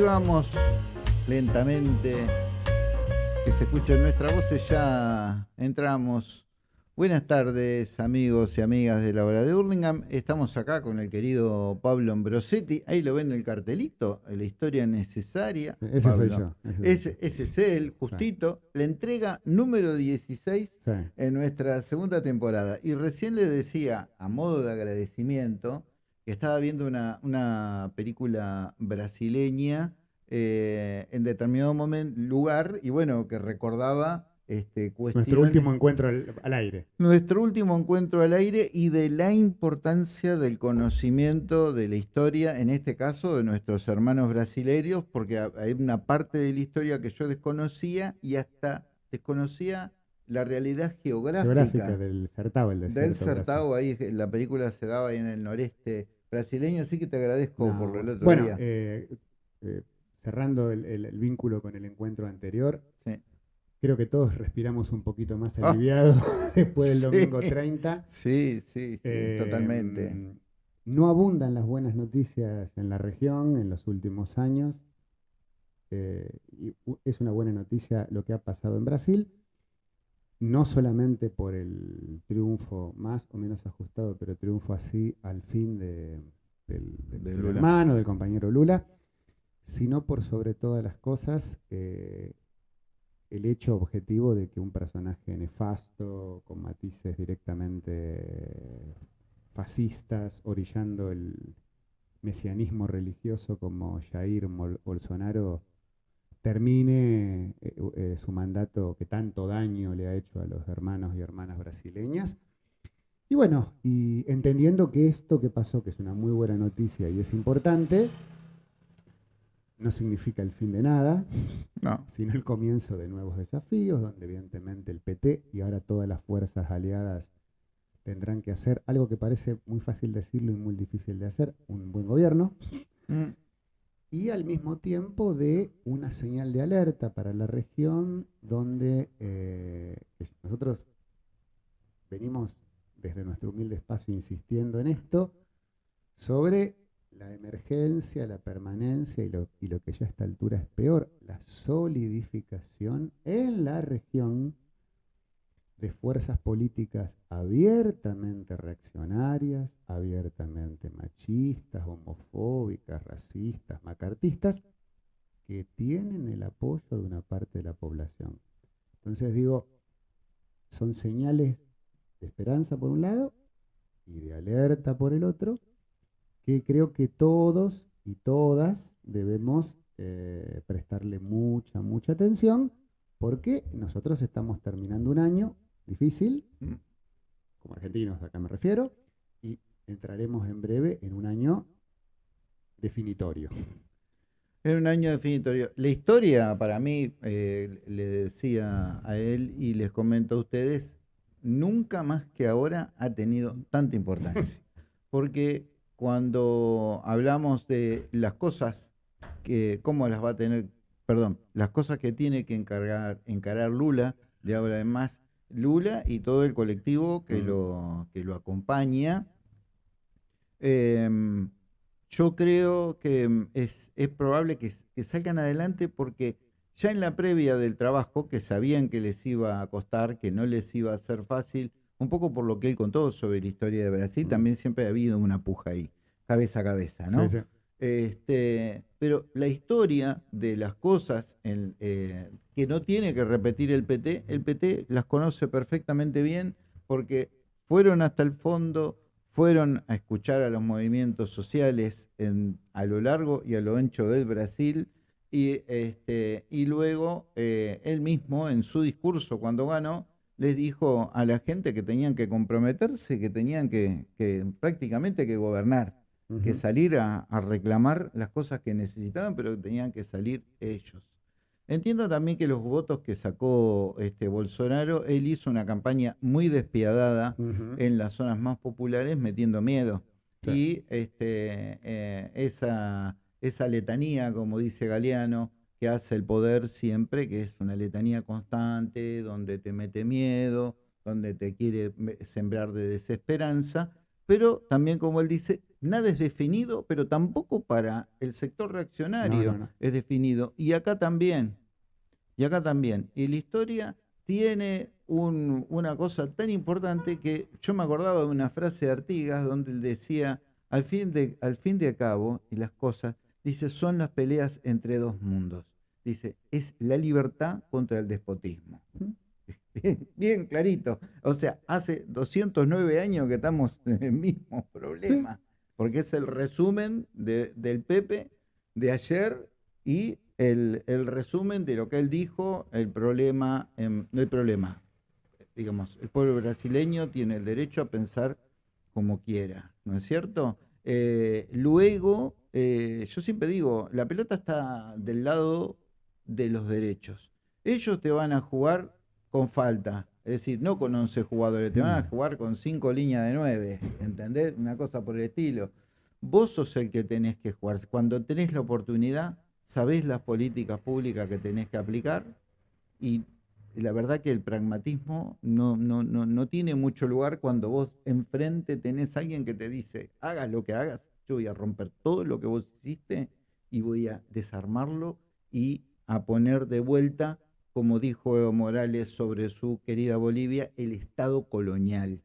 vamos lentamente que se escuchen nuestras voces. Ya entramos. Buenas tardes, amigos y amigas de la hora de Hurlingham. Estamos acá con el querido Pablo Ambrosetti. Ahí lo ven en el cartelito, la historia necesaria. Ese soy yo. Ese, ese, es él, justito. La entrega número 16 en nuestra segunda temporada. Y recién le decía, a modo de agradecimiento, estaba viendo una, una película brasileña eh, en determinado momento, lugar, y bueno, que recordaba este, Nuestro último encuentro al, aire. Nuestro último encuentro al aire y de la importancia del conocimiento de la historia, en este caso de nuestros hermanos brasileños, porque hay una parte de la historia que yo desconocía y hasta desconocía la realidad geográfica, del Certao, el Del Certao, ahí la película se daba ahí en el noreste brasileño, así que te agradezco por el otro bueno, día. Eh, eh, cerrando el, vínculo con el encuentro anterior, creo que todos respiramos un poquito más ah. aliviados después del domingo 30. Sí, sí, sí totalmente. Em, no abundan las buenas noticias en la región en los últimos años. Eh, y es una buena noticia lo que ha pasado en Brasil, no solamente por el triunfo más o menos ajustado, pero triunfo así al fin de, del, del hermano, del compañero Lula, sino por sobre todas las cosas eh, el hecho objetivo de que un personaje nefasto, con matices directamente fascistas, orillando el mesianismo religioso como Jair Bolsonaro, termine eh, eh, su mandato que tanto daño le ha hecho a los hermanos y hermanas brasileñas. Y bueno, y entendiendo que esto que pasó, que es una muy buena noticia y es importante, no significa el fin de nada, sino el comienzo de nuevos desafíos, donde evidentemente el PT y ahora todas las fuerzas aliadas tendrán que hacer algo que parece muy fácil decirlo y muy difícil de hacer, un buen gobierno, mm. Y al mismo tiempo de una señal de alerta para la región donde eh, nosotros venimos desde nuestro humilde espacio insistiendo en esto, sobre la emergencia, la permanencia y lo, y lo, que ya a esta altura es peor, la solidificación en la región de fuerzas políticas abiertamente reaccionarias, abiertamente machistas, homofóbicas, racistas, macartistas, que tienen el apoyo de una parte de la población. Entonces digo, son señales de esperanza por un lado y de alerta por el otro, que creo que todos y todas debemos eh, prestarle mucha, mucha atención, porque nosotros estamos terminando un año difícil, mm. como argentinos acá me refiero, y entraremos en breve en un año definitorio. En un año definitorio. La historia, para mí, eh, le decía a él y les comento a ustedes, nunca más que ahora ha tenido tanta importancia. Porque cuando hablamos de las cosas que, cómo las va a tener, perdón, las cosas que tiene que encargar, encarar Lula, de ahora además Lula y todo el colectivo que, lo, que lo acompaña. Em, yo creo que es, es probable que, que, salgan adelante porque ya en la previa del trabajo, que sabían que les iba a costar, que no les iba a ser fácil, un poco por lo que él contó sobre la historia de Brasil, también siempre ha habido una puja ahí, cabeza a cabeza, ¿no? Este, pero la historia de las cosas eh, que no tiene que repetir el PT, el PT las conoce perfectamente bien porque fueron hasta el fondo, fueron a escuchar a los movimientos sociales a lo largo y a lo ancho del Brasil y, este, y luego eh, él mismo en su discurso cuando ganó les dijo a la gente que tenían que comprometerse, que tenían que, prácticamente que gobernar, que salir a, reclamar las cosas que necesitaban, pero que tenían que salir ellos. Entiendo también que los votos que sacó este Bolsonaro, él hizo una campaña muy despiadada en las zonas más populares, metiendo miedo. Y este, eh, esa, esa letanía, como dice Galeano, que hace el poder siempre, que es una letanía constante, donde te mete miedo, donde te quiere sembrar de desesperanza, pero también, como él dice, nada es definido, pero tampoco para el sector reaccionario es definido. Y acá también, y acá también. Y la historia tiene una cosa tan importante que yo me acordaba de una frase de Artigas donde él decía, al fin de, al fin de cabo, y las cosas, dice, son las peleas entre dos mundos. Dice, es la libertad contra el despotismo. Bien, clarito. O sea, hace 209 años que estamos en el mismo problema, porque es el resumen del Pepe de ayer y el, resumen de lo que él dijo, el problema, no el problema, digamos, el pueblo brasileño tiene el derecho a pensar como quiera, ¿no es cierto? Eh, luego, eh, yo siempre digo, la pelota está del lado de los derechos. Ellos te van a jugar con falta, es decir, no con 11 jugadores, te van a mm. jugar con 5 líneas de 9, ¿entendés? Una cosa por el estilo. Vos sos el que tenés que jugar. Cuando tenés la oportunidad, sabés las políticas públicas que tenés que aplicar y la verdad que el pragmatismo no, no, no, no tiene mucho lugar cuando vos enfrente tenés a alguien que te dice, hagas lo que hagas, yo voy a romper todo lo que vos hiciste y voy a desarmarlo y a poner de vuelta, como dijo Evo Morales sobre su querida Bolivia, el Estado colonial.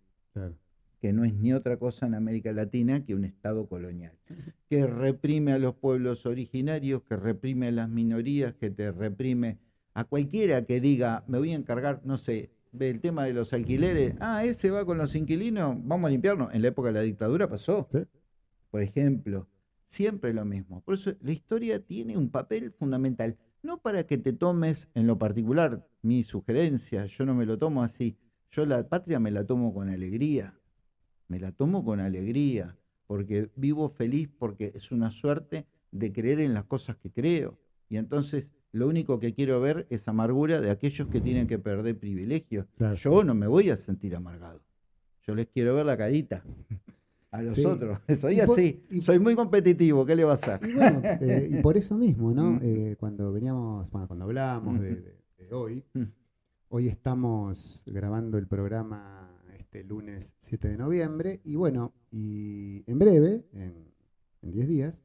que no es ni otra cosa en América Latina que un Estado colonial, que reprime a los pueblos originarios, que reprime a las minorías, que te reprime a cualquiera que diga, me voy a encargar, no sé, del tema de los alquileres, ah, ese va con los inquilinos, vamos a limpiarnos. En la época de la dictadura pasó. Por ejemplo, siempre lo mismo. Por eso la historia tiene un papel fundamental, no para que te tomes en lo particular mi sugerencia, yo no me lo tomo así, yo la patria me la tomo con alegría, me la tomo con alegría, porque vivo feliz, porque es una suerte de creer en las cosas que creo. Y entonces lo único que quiero ver es amargura de aquellos que tienen que perder privilegios. Yo no me voy a sentir amargado. Yo les quiero ver la carita a los otros. Soy así, soy muy competitivo, ¿qué le va a hacer? Y, bueno, eh, y por eso mismo, ¿no? Mm. Eh, cuando veníamos, cuando hablábamos de, hoy, mm. hoy estamos grabando el programa este lunes 7 de noviembre, y bueno, y en breve, en 10 días,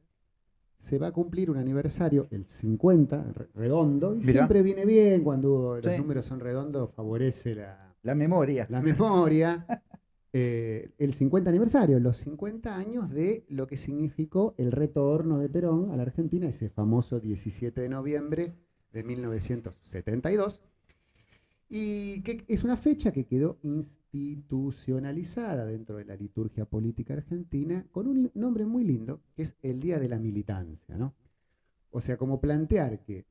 se va a cumplir un aniversario, el 50, redondo, y siempre viene bien cuando los números son redondos, favorece la, la memoria. La memoria. Eh, el 50 aniversario, los 50 años de lo que significó el retorno de Perón a la Argentina, ese famoso 17 de noviembre de 1972, y que es una fecha que quedó institucionalizada dentro de la liturgia política argentina con un nombre muy lindo, que es el Día de la Militancia. ¿no? O sea, como plantear que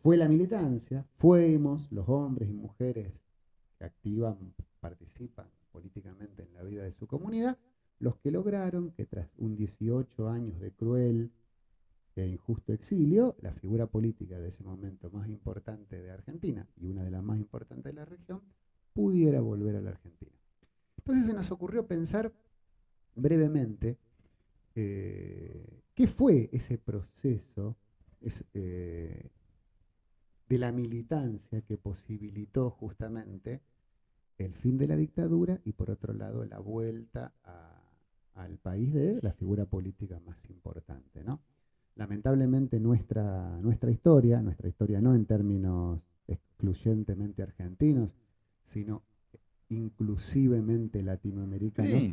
fue la militancia, fuimos los hombres y mujeres que activan, participan políticamente en la vida de su comunidad, los que lograron que tras un 18 años de cruel e injusto exilio, la figura política de ese momento más importante de Argentina y una de las más importantes de la región, pudiera volver a la Argentina. Entonces se nos ocurrió pensar brevemente eh, qué fue ese proceso eh, de la militancia que posibilitó justamente el fin de la dictadura y por otro lado la vuelta al país de la figura política más importante. ¿no? Lamentablemente nuestra, nuestra historia, nuestra historia no en términos excluyentemente argentinos, sino inclusivemente latinoamericanos,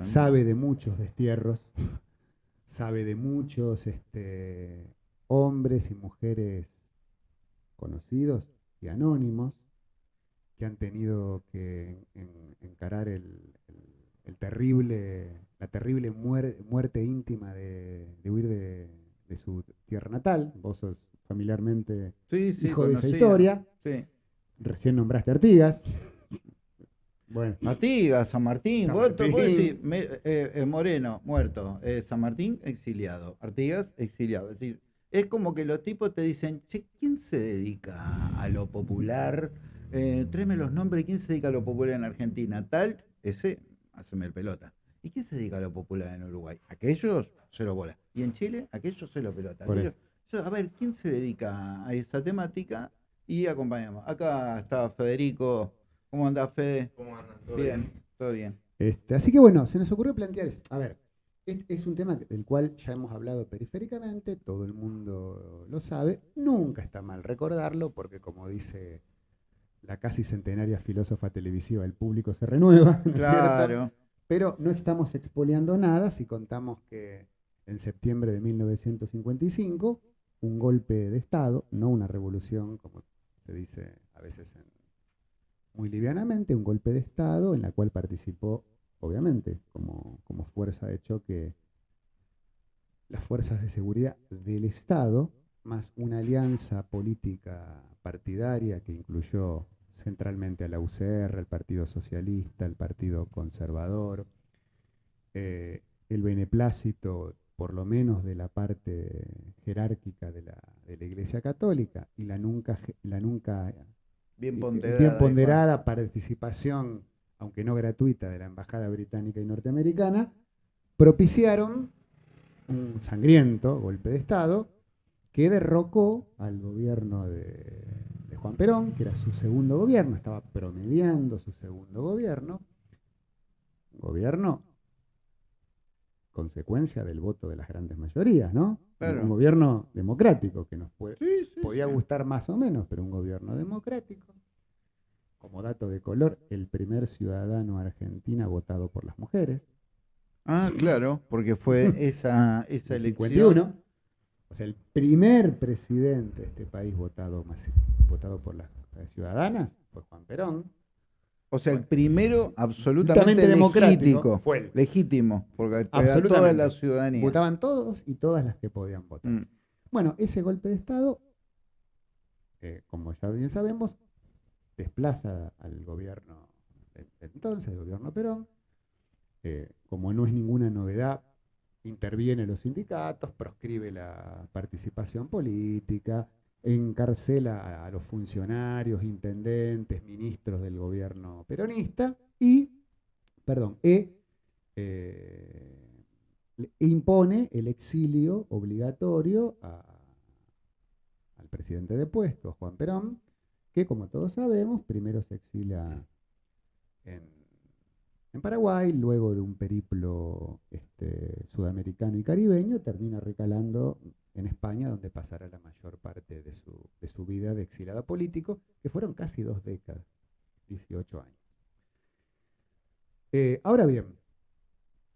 sabe de muchos destierros, sabe de muchos este, hombres y mujeres conocidos y anónimos que han tenido que encarar el, terrible, la terrible muerte íntima de, huir de, su tierra natal. Vos sos familiarmente hijo de esa historia. Recién nombraste Artigas. Bueno. Artigas, San Martín, eh, eh, Moreno, muerto, eh, San Martín, exiliado, Artigas, exiliado. Es decir, es como que los tipos te dicen, che, ¿quién se dedica a lo popular? Eh, tráeme los nombres, ¿quién se dedica a lo popular en Argentina? Tal, ese, haceme el pelota. ¿Y quién se dedica a lo popular en Uruguay? Aquellos, se lo bola. Y en Chile, aquellos, se lo pelota. a ver, ¿quién se dedica a esa temática? y acompañamos. Acá está Federico. ¿Cómo anda, Fede? ¿Cómo andan? bien, todo bien. Este, así que bueno, se nos ocurrió plantear eso. A ver, es, un tema del cual ya hemos hablado periféricamente, todo el mundo lo sabe, nunca está mal recordarlo, porque como dice la casi centenaria filósofa televisiva, el público se renueva, claro. Pero no estamos expoliando nada si contamos que en septiembre de 1955, un golpe de Estado, no una revolución, como se dice a veces muy livianamente, un golpe de Estado en la cual participó obviamente, como, como fuerza de choque, las fuerzas de seguridad del Estado, más una alianza política partidaria que incluyó centralmente a la UCR, el Partido Socialista, el Partido Conservador, eh, el beneplácito, por lo menos de la parte jerárquica de la, de la Iglesia Católica, y la nunca, la nunca bien ponderada, bien ponderada participación aunque no gratuita, de la Embajada Británica y Norteamericana, propiciaron un sangriento golpe de Estado que derrocó al gobierno de, Juan Perón, que era su segundo gobierno, estaba promediando su segundo gobierno, gobierno consecuencia del voto de las grandes mayorías, ¿no? Un gobierno democrático que nos puede, podía gustar más o menos, pero un gobierno democrático como dato de color, el primer ciudadano argentino votado por las mujeres. Ah, claro, porque fue esa, esa elección. O sea, el primer presidente de este país votado, votado por las ciudadanas fue Juan Perón. O sea, el primero absolutamente democrático. Fue legítimo, porque toda la ciudadanía. Votaban todos y todas las que podían votar. Mm. Bueno, ese golpe de Estado, eh, como ya bien sabemos, desplaza al gobierno entonces, el gobierno Perón. Eh, como no es ninguna novedad, interviene los sindicatos, proscribe la participación política, encarcela a, los funcionarios, intendentes, ministros del gobierno peronista y, perdón, e, eh, impone el exilio obligatorio al presidente de puesto, Juan Perón, que como todos sabemos, primero se exila en, Paraguay, luego de un periplo este, sudamericano y caribeño, termina recalando en España, donde pasará la mayor parte de su, vida de exilado político, que fueron casi dos décadas, 18 años. Eh, ahora bien,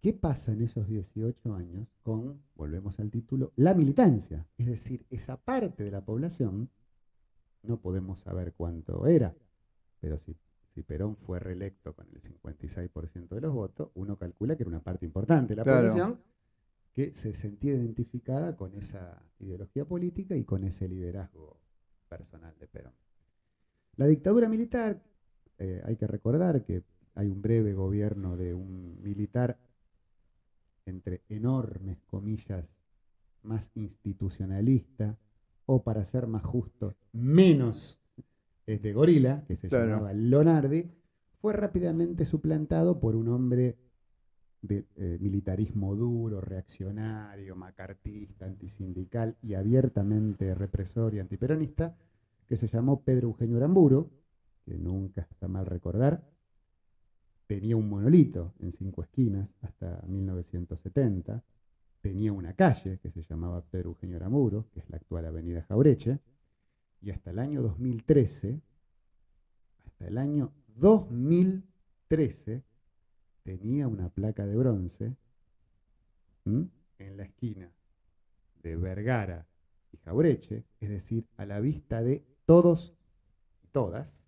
¿qué pasa en esos 18 años con, volvemos al título, la militancia? Es decir, esa parte de la población no podemos saber cuánto era, pero si, si Perón fue reelecto con el 56% de los votos, uno calcula que era una parte importante de la población que se sentía identificada con esa ideología política y con ese liderazgo personal de Perón. La dictadura militar, eh, hay que recordar que hay un breve gobierno de un militar entre enormes comillas más institucionalista, o para ser más justo, menos de gorila, que se llamaba Lonardi, fue rápidamente suplantado por un hombre de eh, militarismo duro, reaccionario, macartista, antisindical y abiertamente represor y antiperonista, que se llamó Pedro Eugenio Aramburo, que nunca está mal recordar, tenía un monolito en cinco esquinas hasta 1970, tenía una calle que se llamaba Pedro Eugenio Aramuro, que es la actual avenida Jaureche, y hasta el año 2013, hasta el año 2013, tenía una placa de bronce en la esquina de Vergara y Jaureche, es decir, a la vista de todos y todas,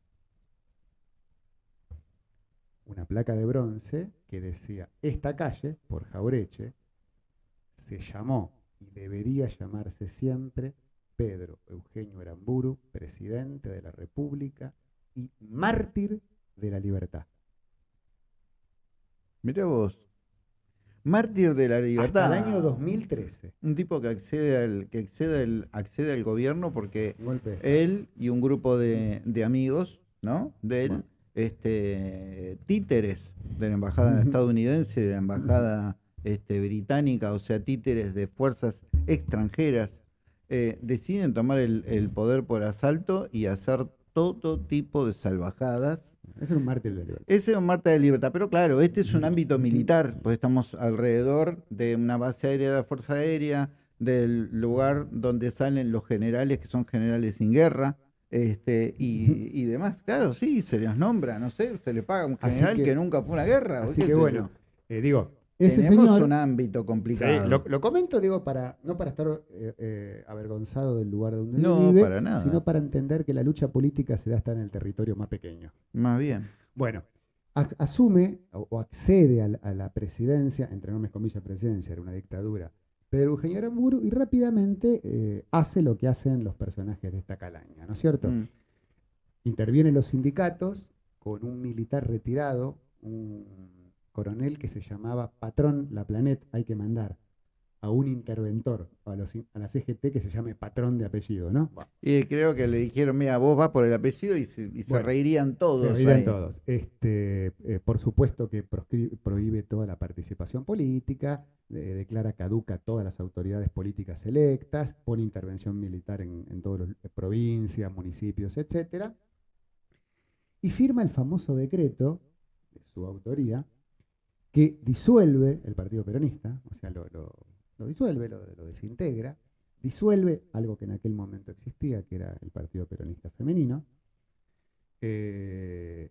una placa de bronce que decía, esta calle, por Jaureche, se llamó y debería llamarse siempre Pedro Eugenio Aramburu, presidente de la República y mártir de la libertad. Mira vos, mártir de la libertad. Hasta el año 2013. Un tipo que accede al, que accede accede al gobierno porque él y un grupo de, amigos, ¿no? De él, este, títeres de la embajada estadounidense, de la embajada este, británica, o sea, títeres de fuerzas extranjeras, eh, deciden tomar el, poder por asalto y hacer todo tipo de salvajadas Ese era un mártir de libertad. Ese era un mártir de libertad, pero claro, este es un ámbito militar, pues estamos alrededor de una base aérea de la Fuerza Aérea, del lugar donde salen los generales que son generales sin guerra, este, y, demás. Claro, sí, se les nombra, no sé, se le paga a un general que, nunca fue una guerra. Así que bueno, eh, digo, ese Tenemos un ámbito complicado. lo, comento, digo, para no para estar eh, eh, avergonzado del lugar donde uno vive, sino para entender que la lucha política se da hasta en el territorio más pequeño. Más bien. Bueno, asume o, accede a la, presidencia, entre enormes comillas presidencia, era una dictadura, Pedro Eugenio Aramburu, y rápidamente eh, hace lo que hacen los personajes de esta calaña, ¿no es cierto? Mm. Intervienen los sindicatos con un militar retirado, un coronel que se llamaba Patrón La Planet, hay que mandar a un interventor, a, los, a la CGT que se llame patrón de apellido, ¿no? Y creo que le dijeron, mira, vos vas por el apellido y se, reirían todos. Se reirían todos. Este, eh, por supuesto que prohíbe toda la participación política, declara caduca todas las autoridades políticas electas, pone intervención militar en, en todas las provincias, municipios, etc. Y firma el famoso decreto, de su autoría, que disuelve el Partido Peronista, o sea, lo, disuelve, lo, desintegra, disuelve algo que en aquel momento existía, que era el Partido Peronista Femenino, eh,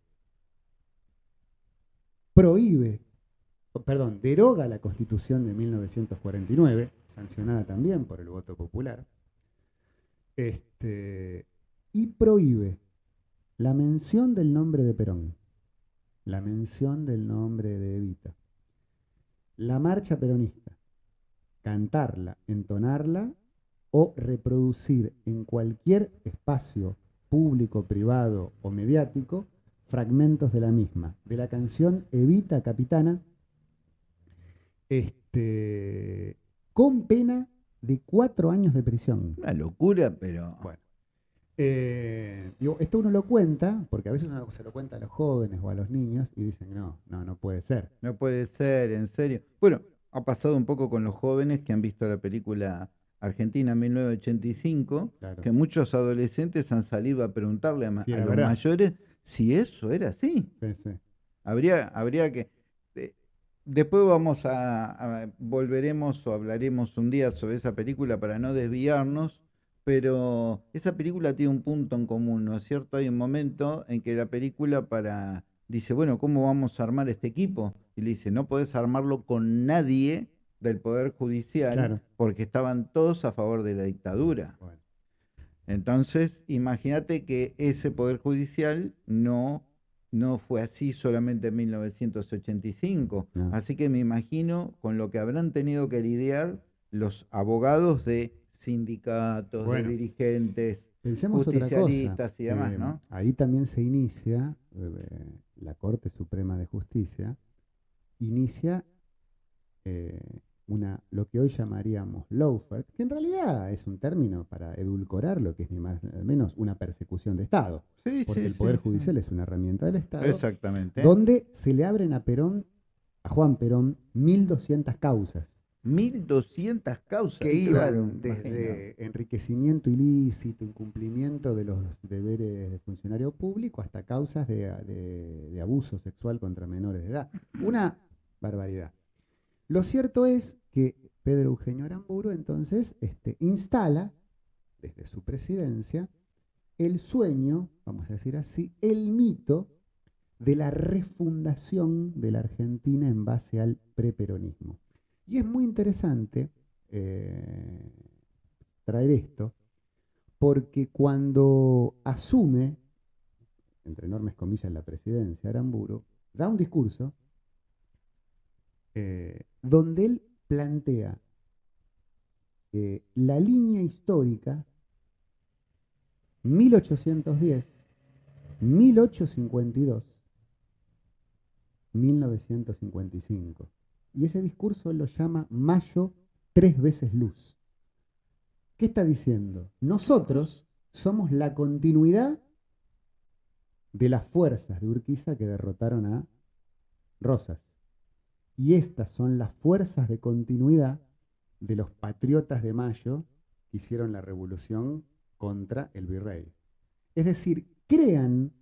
prohíbe, perdón, deroga la Constitución de 1949, sancionada también por el voto popular, este, y prohíbe la mención del nombre de Perón la mención del nombre de Evita. La marcha peronista, cantarla, entonarla o reproducir en cualquier espacio público, privado o mediático fragmentos de la misma, de la canción Evita Capitana, este, con pena de cuatro años de prisión. Una locura, pero... Bueno. Eh, digo, esto uno lo cuenta, porque a veces uno se lo cuenta a los jóvenes o a los niños y dicen, no, no, no puede ser. No puede ser, en serio. Bueno, ha pasado un poco con los jóvenes que han visto la película Argentina 1985, que muchos adolescentes han salido a preguntarle a, los mayores si eso era así. Habría, habría que... Eh, después vamos a, volveremos o hablaremos un día sobre esa película para no desviarnos, pero esa película tiene un punto en común, ¿no es cierto? Hay un momento en que la película para dice, bueno, ¿cómo vamos a armar este equipo? Y le dice, no podés armarlo con nadie del Poder Judicial porque estaban todos a favor de la dictadura. Entonces, imagínate que ese Poder Judicial no, no fue así solamente en 1985. Así que me imagino con lo que habrán tenido que lidiar los abogados de sindicatos, de dirigentes, Pensemos justicialistas y demás, ¿no? Ahí también se inicia, eh, la Corte Suprema de Justicia, inicia eh, una, lo que hoy llamaríamos lawfare, que en realidad es un término para edulcorar lo que es ni más ni menos una persecución de Estado. porque el Poder Judicial es una herramienta del Estado. Exactamente. Donde se le abren a Perón, a Juan Perón, 1.200 causas 1.200 causas. Que iban desde enriquecimiento ilícito, incumplimiento de los deberes de funcionario público, hasta causas de, abuso sexual contra menores de edad. Una barbaridad. Lo cierto es que Pedro Eugenio Aramburu entonces este, instala, desde su presidencia, el sueño, vamos a decir así, el mito de la refundación de la Argentina en base al preperonismo. Y es muy interesante eh, traer esto, porque cuando asume, entre enormes comillas, la presidencia, Aramburu, da un discurso eh, donde él plantea eh, la línea histórica 1810, 1852, 1955. Y ese discurso lo llama Mayo tres veces luz. ¿Qué está diciendo? Nosotros somos la continuidad de las fuerzas de Urquiza que derrotaron a Rosas. Y estas son las fuerzas de continuidad de los patriotas de Mayo que hicieron la revolución contra el virrey. Es decir, crean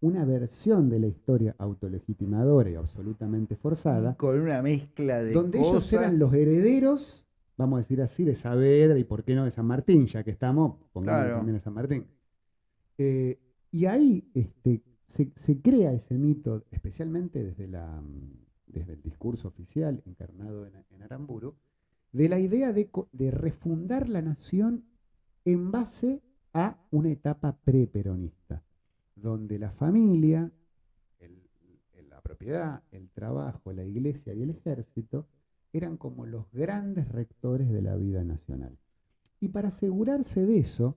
una versión de la historia autolegitimadora y absolutamente forzada. con una mezcla de Donde ellos eran los herederos, vamos a decir así, de Saavedra y por qué no de San Martín, ya que estamos, pongamos también a San Martín. Eh, y ahí este, se, crea ese mito, especialmente desde, la, desde el discurso oficial encarnado en, Aramburu, de la idea de, de refundar la nación en base a una etapa preperonista donde la familia, la propiedad, el trabajo, la iglesia y el ejército eran como los grandes rectores de la vida nacional. Y para asegurarse de eso,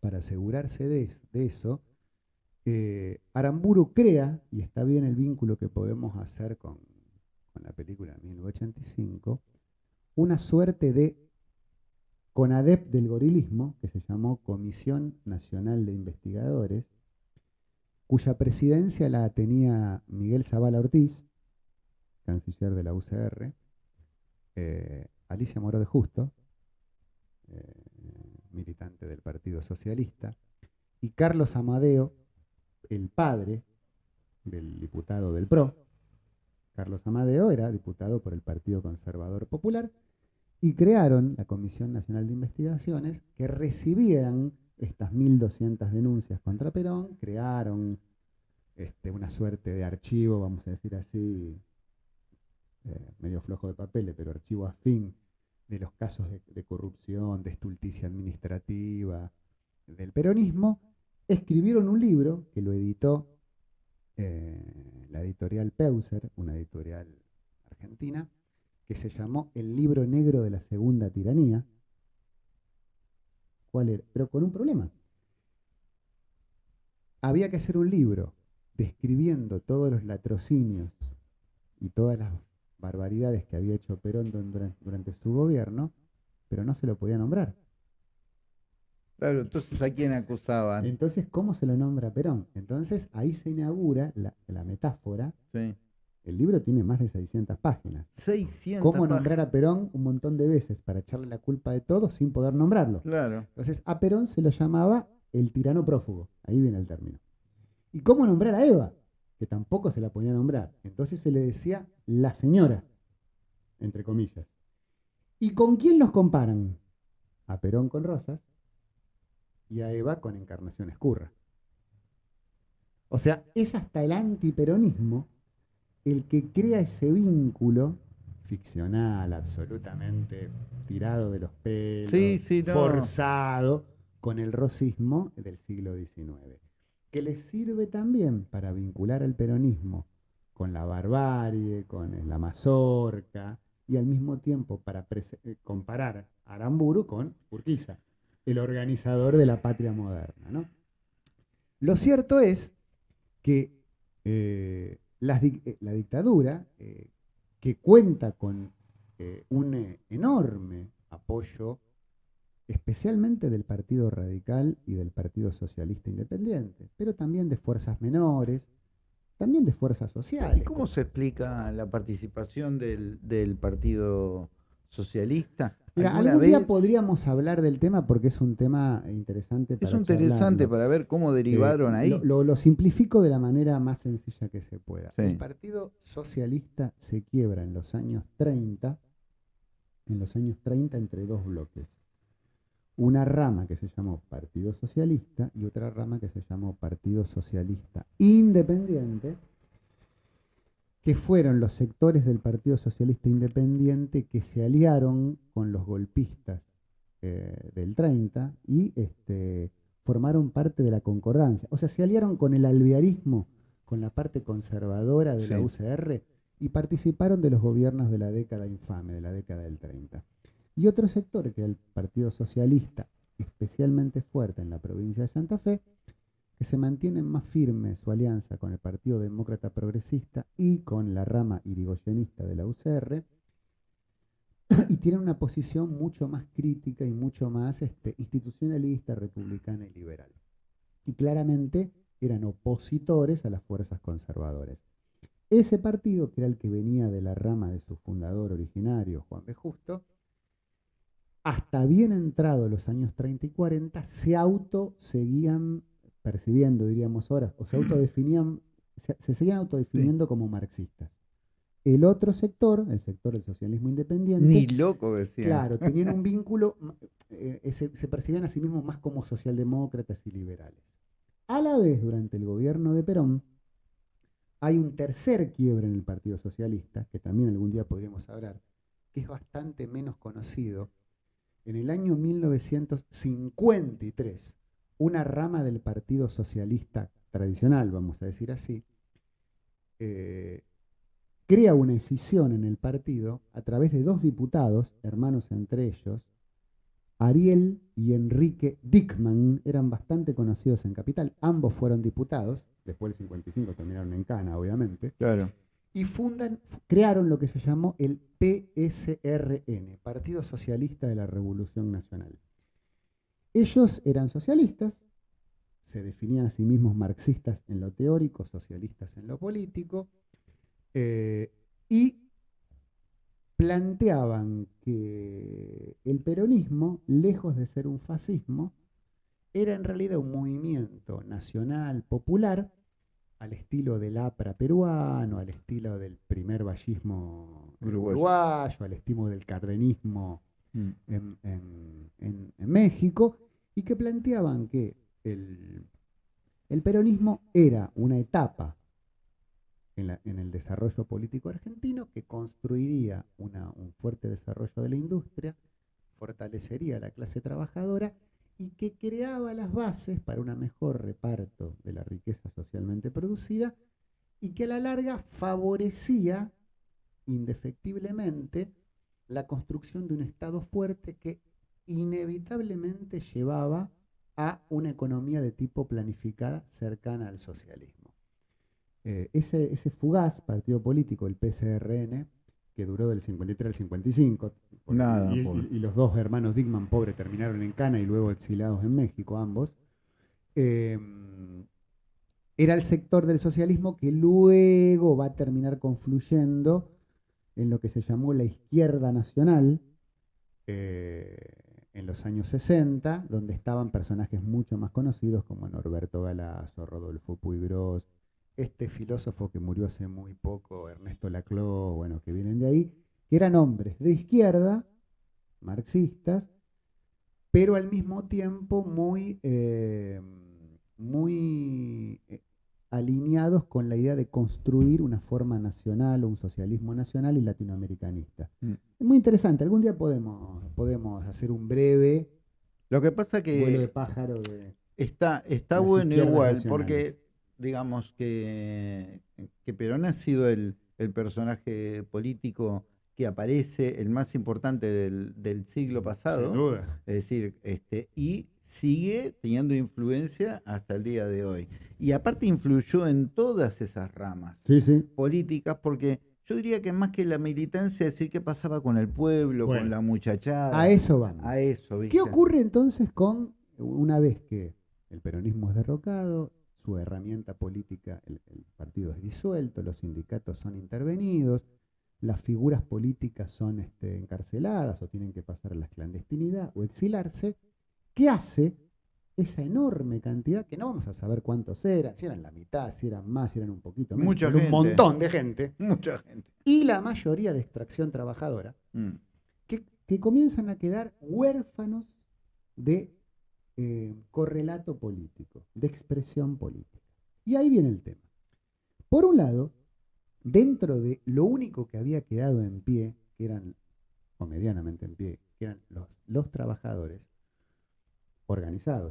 para asegurarse de, eso, eh, Aramburu crea, y está bien el vínculo que podemos hacer con, la película 1985, una suerte de CONADEP del gorilismo, que se llamó Comisión Nacional de Investigadores, cuya presidencia la tenía Miguel Zavala Ortiz, canciller de la UCR, eh, Alicia Moro de Justo, eh, militante del Partido Socialista, y Carlos Amadeo, el padre del diputado del PRO. Carlos Amadeo era diputado por el Partido Conservador Popular y crearon la Comisión Nacional de Investigaciones que recibían estas 1.200 denuncias contra Perón, crearon este, una suerte de archivo, vamos a decir así, eh, medio flojo de papeles, pero archivo afín de los casos de, corrupción, de estulticia administrativa, del peronismo, escribieron un libro que lo editó eh, la editorial Peuser, una editorial argentina, que se llamó El libro negro de la segunda tiranía, ¿Cuál era? Pero con un problema. Había que hacer un libro describiendo todos los latrocinios y todas las barbaridades que había hecho Perón durante, su gobierno, pero no se lo podía nombrar. Claro, entonces ¿a quién acusaban? Entonces, ¿cómo se lo nombra Perón? Entonces, ahí se inaugura la, metáfora. Sí. El libro tiene más de 600 páginas. 600 ¿Cómo nombrar a Perón un montón de veces para echarle la culpa de todo sin poder nombrarlo? Claro. Entonces, a Perón se lo llamaba el tirano prófugo. Ahí viene el término. ¿Y cómo nombrar a Eva? Que tampoco se la podía nombrar. Entonces se le decía la señora, entre comillas. ¿Y con quién los comparan? A Perón con Rosas y a Eva con Encarnación Escurra. O sea, es hasta el antiperonismo el que crea ese vínculo ficcional, absolutamente tirado de los pelos, forzado, con el rosismo del siglo XIX, que le sirve también para vincular al peronismo con la barbarie, con la mazorca, y al mismo tiempo para eh, comparar a Aramburu con Urquiza, el organizador de la patria moderna. Lo cierto es que eh, eh, la, dictadura, eh, que cuenta con eh, un enorme apoyo, especialmente del Partido Radical y del Partido Socialista Independiente, pero también de fuerzas menores, también de fuerzas sociales. ¿Cómo se explica la participación del, del Partido Socialista? Mira, algún día podríamos hablar del tema porque es un tema interesante para Es interesante para ver cómo derivaron eh, ahí. Lo, simplifico de la manera más sencilla que se pueda. El Partido Socialista se quiebra en los años 30, en los años 30 entre dos bloques. Una rama que se llamó Partido Socialista y otra rama que se llamó Partido Socialista Independiente, que fueron los sectores del Partido Socialista Independiente que se aliaron con los golpistas eh, del 30 y este, formaron parte de la concordancia. O sea, se aliaron con el alvearismo, con la parte conservadora de la UCR y participaron de los gobiernos de la década infame, de la década del 30. Y otro sector, que era el Partido Socialista, especialmente fuerte en la provincia de Santa Fe, que se mantienen más firme su alianza con el Partido Demócrata Progresista y con la rama irigoyenista de la UCR, y tienen una posición mucho más crítica y mucho más este, institucionalista, republicana y liberal. Y claramente eran opositores a las fuerzas conservadoras. Ese partido, que era el que venía de la rama de su fundador originario, Juan B. Justo, hasta bien entrado los años 30 y 40, se autoseguían percibiendo, diríamos ahora, o se autodefinían, se, se seguían autodefiniendo como marxistas. El otro sector, el sector del socialismo independiente, Ni loco decía. claro, tenían un vínculo, eh, eh, se, se percibían a sí mismos más como socialdemócratas y liberales. A la vez, durante el gobierno de Perón, hay un tercer quiebre en el Partido Socialista, que también algún día podríamos hablar, que es bastante menos conocido. En el año 1953, una rama del Partido Socialista tradicional, vamos a decir así, eh, crea una escisión en el partido a través de dos diputados, hermanos entre ellos, Ariel y Enrique Dickman, eran bastante conocidos en Capital, ambos fueron diputados, después del 55 terminaron en Cana, obviamente, Claro. y fundan, crearon lo que se llamó el PSRN, Partido Socialista de la Revolución Nacional. Ellos eran socialistas, se definían a sí mismos marxistas en lo teórico, socialistas en lo político, eh, y planteaban que el peronismo, lejos de ser un fascismo, era en realidad un movimiento nacional popular al estilo del APRA peruano, al estilo del primer vallismo Uruguayo. uruguayo, al estilo del cardenismo. En, en- México, y que planteaban que el, el peronismo era una etapa en, la- en el desarrollo político argentino que construiría un fuerte desarrollo de la industria, fortalecería la clase trabajadora y que creaba las bases para un mejor reparto de la riqueza socialmente producida y que a la larga favorecía indefectiblemente la construcción de un Estado fuerte que inevitablemente llevaba a una economía de tipo planificada cercana al socialismo. Eh, ese, ese fugaz partido político, el PSRN, que duró del 53 al 55, porque- Nada, y, y- y los dos hermanos Dickman, pobre, terminaron en Cana y luego exiliados en México, ambos, eh, era el sector del socialismo que luego va a terminar confluyendo en lo que se llamó la izquierda nacional eh, en los años 60, donde estaban personajes mucho más conocidos como Norberto Galazo, Rodolfo Puigros, este filósofo que murió hace muy poco, Ernesto Laclau, bueno, que vienen de ahí, que eran hombres de izquierda, marxistas, pero al mismo tiempo muy, eh, muy eh, alineados con la idea de construir una forma nacional o un socialismo nacional y latinoamericanista. Mm. Es muy interesante, algún día podemos, podemos hacer un breve Lo que pasa vuelo de que pájaro de... está, está bueno igual, nacionales. porque digamos que, que Perón ha sido el, el personaje político que aparece, el más importante del, del siglo pasado. duda. Es decir, este, y sigue teniendo influencia hasta el día de hoy. Y aparte influyó en todas esas ramas Sí, sí. políticas, porque yo diría que más que la militancia, decir qué pasaba con el pueblo, Bueno, con la muchachada. A eso vamos. A eso, ¿viste? ¿Qué ocurre entonces con, una vez que el peronismo es derrocado, su herramienta política, el, el partido es disuelto, los sindicatos son intervenidos, las figuras políticas son este, encarceladas o tienen que pasar a la clandestinidad o exilarse? ¿Qué hace esa enorme cantidad, que no vamos a saber cuántos eran, si eran la mitad, si eran más, si eran un poquito menos, Mucha pero gente. un montón de gente, Mucha gente. y la mayoría de extracción trabajadora, Mm. que, que comienzan a quedar huérfanos de eh, correlato político, de expresión política. Y ahí viene el tema. Por un lado, dentro de lo único que había quedado en pie, que eran, o medianamente en pie, que eran los, los trabajadores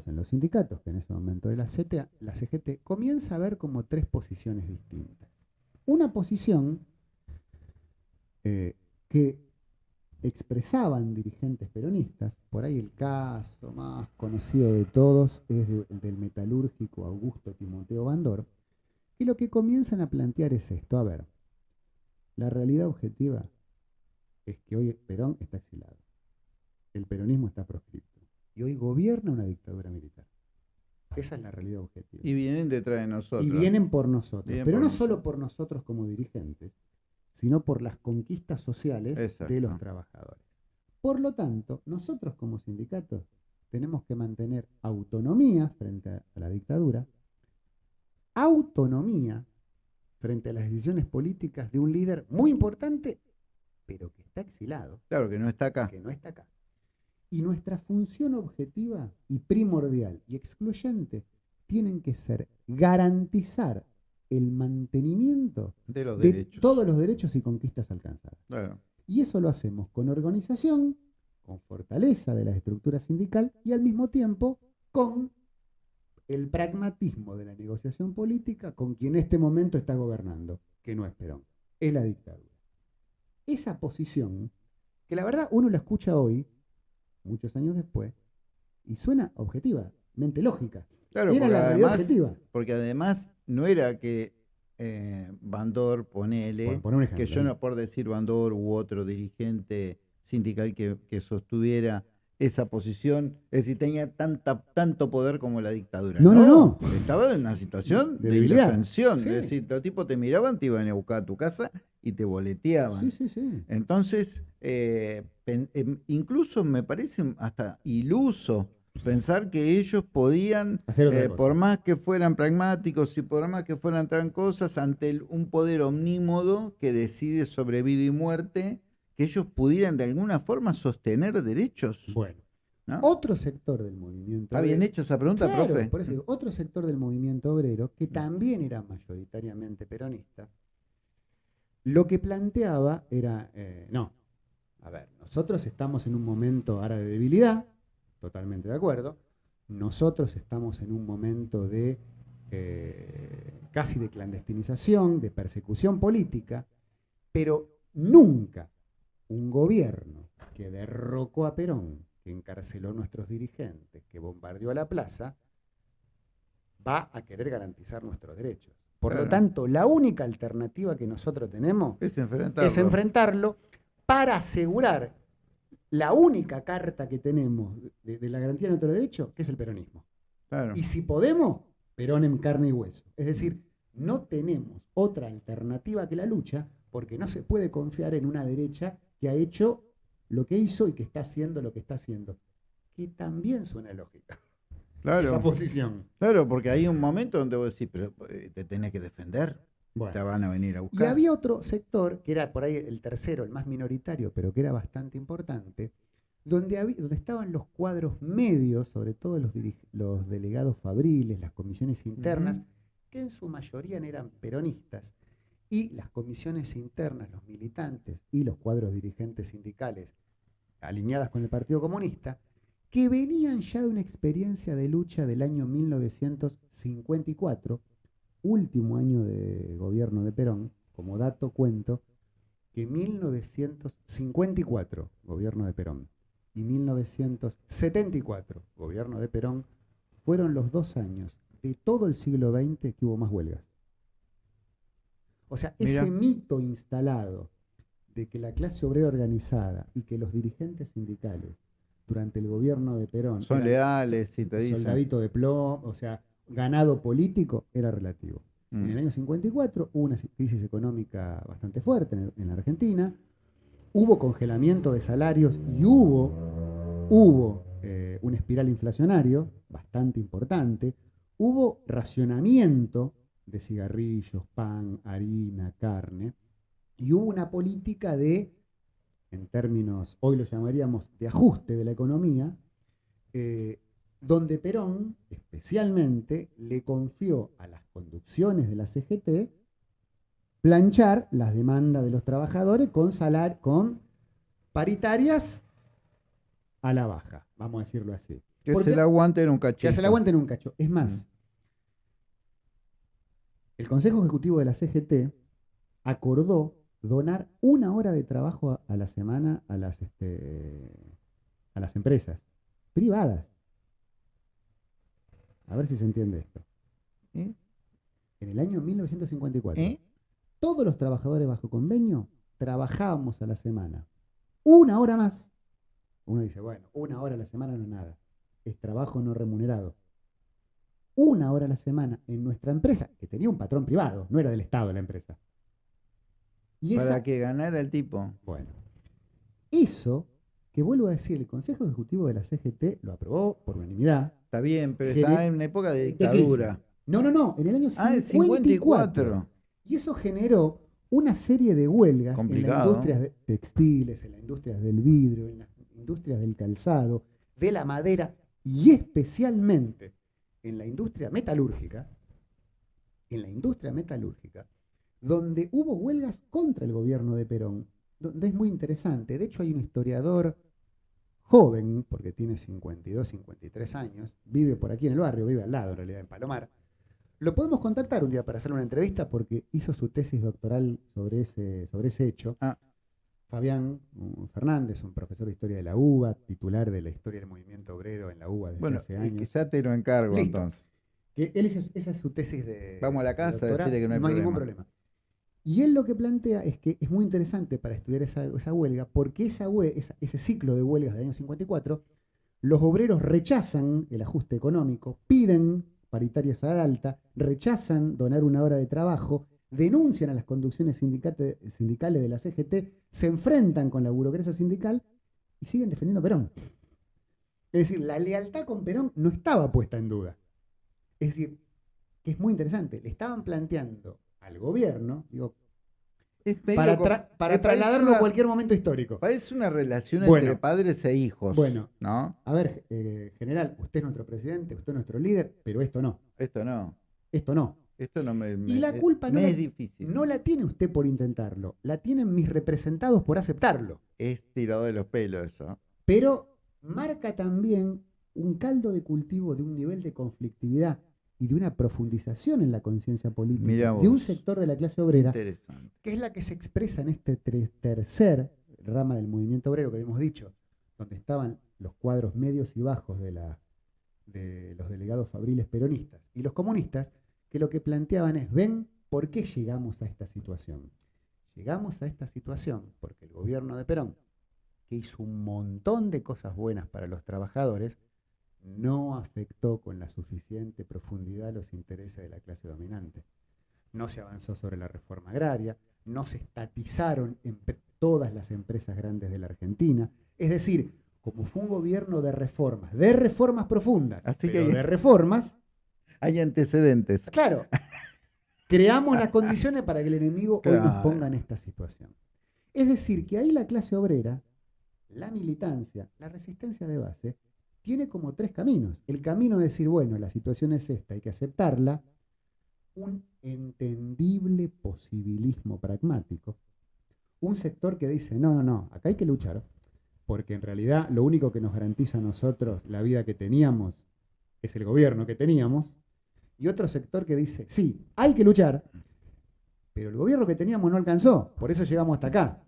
en los sindicatos, que en ese momento era la, CGT, comienza a ver como tres posiciones distintas. Una posición eh, que expresaban dirigentes peronistas, por ahí el caso más conocido de todos es de- el del metalúrgico Augusto Timoteo Bandor, que lo que comienzan a plantear es esto, a ver, la realidad objetiva es que hoy Perón está exilado, el peronismo está proscripto y hoy gobierna una dictadura militar. Esa es la realidad objetiva. Y vienen detrás de nosotros. Y vienen por nosotros, Vienen pero por no nosotros. solo por nosotros como dirigentes, sino por las conquistas sociales de los trabajadores. Por lo tanto, nosotros como sindicatos tenemos que mantener autonomía frente a la dictadura, autonomía frente a las decisiones políticas de un líder muy importante, pero que está exilado. Claro, que no está acá. Que no está acá. Y nuestra función objetiva y primordial y excluyente tienen que ser garantizar el mantenimiento de, los de todos los derechos y conquistas alcanzadas. Y eso lo hacemos con organización, con fortaleza de la estructura sindical y al mismo tiempo con el pragmatismo de la negociación política con quien en este momento está gobernando, que no es Perón, es la dictadura. Esa posición, que la verdad uno la escucha hoy, muchos años después, y suena objetivamente lógica. Claro, era la además, objetiva. Porque además no era que eh, Bandor, ponele, que yo no por decir Bandor u otro dirigente sindical que, que sostuviera esa posición, es decir, tenía tanta, tanto poder como la dictadura. No, no, no. Estaba en una situación de, de Es decir, los tipos te miraban, te iban a buscar a tu casa y te boleteaban. Sí, sí, sí. Entonces, eh, em, incluso me parece hasta iluso pensar que ellos podían, eh, por más que fueran pragmáticos y por más que fueran cosas, ante un poder omnímodo que decide sobre vida y muerte, que ellos pudieran de alguna forma sostener derechos. Bueno. Otro sector del movimiento. ¿Está bien hecho esa pregunta, profe? Por eso otro sector del movimiento obrero, que también era mayoritariamente peronista, lo que planteaba era, eh, no, a ver, nosotros estamos en un momento ahora de debilidad, totalmente de acuerdo, nosotros estamos en un momento de eh, casi de clandestinización, de persecución política, pero nunca un gobierno que derrocó a Perón, que encarceló a nuestros dirigentes, que bombardeó a la plaza, va a querer garantizar nuestros derechos. Por lo tanto, la única alternativa que nosotros tenemos es enfrentarlo. es enfrentarlo para asegurar la única carta que tenemos de, la garantía de nuestros derechos, que es el peronismo. Y si podemos, Perón en carne y hueso. Es decir, no tenemos otra alternativa que la lucha, porque no se puede confiar en una derecha que ha hecho lo que hizo y que está haciendo lo que está haciendo. Que también suena lógica. Claro. Esa posición. Claro, porque hay un momento donde vos decís, pero eh, te tenés que defender. Te van a venir a buscar. Y había otro sector, que era por ahí el tercero, el más minoritario, pero que era bastante importante, donde, había, donde estaban los cuadros medios, sobre todo los, los delegados fabriles, las comisiones internas, que en su mayoría eran peronistas, y las comisiones internas, los militantes y los cuadros dirigentes sindicales alineadas con el Partido Comunista, que venían ya de una experiencia de lucha del año 1954, último año de gobierno de Perón, como dato cuento, que 1954, gobierno de Perón, y 1974, gobierno de Perón, fueron los dos años de todo el siglo XX que hubo más huelgas. O sea, ese mito instalado de que la clase obrera organizada y que los dirigentes sindicales durante el gobierno de Perón son leales, si te dicen. Soldadito de plomo, o sea, ganado político, era relativo. En el mm. año 54 hubo una crisis económica bastante fuerte en, la Argentina, hubo congelamiento de salarios y hubo, hubo eh, un espiral inflacionario bastante importante, hubo racionamiento de cigarrillos, pan, harina, carne, y hubo una política de, en términos, hoy lo llamaríamos de ajuste de la economía, eh, donde Perón especialmente le confió a las conducciones de la CGT planchar las demandas de los trabajadores con, salar, con paritarias a la baja, vamos a decirlo así. Que se le aguanten un cacho. Que se le aguanten un cacho. Es más, mm. El Consejo Ejecutivo de la CGT acordó donar una hora de trabajo a, la semana a las, este, a las empresas privadas. A ver si se entiende esto. ¿Eh? En el año 1954, ¿Eh? todos los trabajadores bajo convenio trabajábamos a la semana. Una hora más. Uno dice, bueno, una hora a la semana no es nada. Es trabajo no remunerado una hora a la semana en nuestra empresa, que tenía un patrón privado, no era del Estado la empresa. Y Para que ganara el tipo. Bueno, eso que vuelvo a decir, el Consejo Ejecutivo de la CGT lo aprobó por unanimidad. Está bien, pero está en una época de de dictadura. No, no, no, en el año Ah, el 54. 54. Y eso generó una serie de huelgas en las industrias de- textiles, en las industrias del vidrio, en las industrias del calzado, de la madera y especialmente en la industria metalúrgica, en la industria metalúrgica, donde hubo huelgas contra el gobierno de Perón, donde es muy interesante. De hecho, hay un historiador joven, porque tiene 52, 53 años, vive por aquí en el barrio, vive al lado en realidad, en Palomar. Lo podemos contactar un día para hacer una entrevista porque hizo su tesis doctoral sobre ese, sobre ese hecho. Ah. Fabián Fernández, un profesor de historia de la UBA, titular de la historia del movimiento obrero en la UBA desde Bueno, hace es años. ya te lo encargo Listo. entonces. Que él hizo- esa es su tesis de. Vamos a la casa a doctorado, decirle que no hay ningún problema. problema. Y él lo que plantea es que es muy interesante para estudiar esa, esa huelga, porque esa esa- ese ciclo de huelgas del año 54, los obreros rechazan el ajuste económico, piden paritarias a la alta, rechazan donar una hora de trabajo, denuncian a las conducciones sindicales de la CGT, se enfrentan con la burocracia sindical y siguen defendiendo a Perón. Es decir, la lealtad con Perón no estaba puesta en duda. Es decir, que es muy interesante, le estaban planteando al gobierno, digo, para, tra- trasladarlo una- a cualquier momento histórico. Parece una relación Bueno. entre padres e hijos. Bueno, ¿No? a ver, eh, general, usted es nuestro presidente, usted es nuestro líder, pero esto no, Esto no. esto no. Esto no me. Y la culpa no la- es difícil. No la tiene usted por intentarlo, la tienen mis representados por aceptarlo. Es tirado de los pelos eso. Pero marca también un caldo de cultivo de un nivel de conflictividad y de una profundización en la conciencia política de un sector de la clase obrera que es la que se expresa en este tercer rama del movimiento obrero que habíamos dicho, donde estaban los cuadros medios y bajos de, la, de los delegados fabriles peronistas y los comunistas, que lo que planteaban es, ven, ¿por qué llegamos a esta situación? Llegamos a esta situación porque el gobierno de Perón, que hizo un montón de cosas buenas para los trabajadores, no afectó con la suficiente profundidad los intereses de la clase dominante no se avanzó sobre la reforma agraria, no se estatizaron todas las empresas grandes de la Argentina. Es decir, como fue un gobierno de reformas, de reformas profundas, Así pero que- de reformas, Hay antecedentes. claro, creamos las condiciones para que el enemigo hoy nos Claro. ponga en esta situación. Es decir, que ahí la clase obrera, la militancia, la resistencia de base, tiene como tres caminos. El camino de decir, bueno, la situación es esta, hay que aceptarla, un entendible posibilismo pragmático, un sector que dice, no, no, no, acá hay que luchar, porque en realidad lo único que nos garantiza a nosotros la vida que teníamos es el gobierno que teníamos, y otro sector que dice, sí, hay que luchar, pero el gobierno que teníamos no alcanzó, por eso llegamos hasta acá.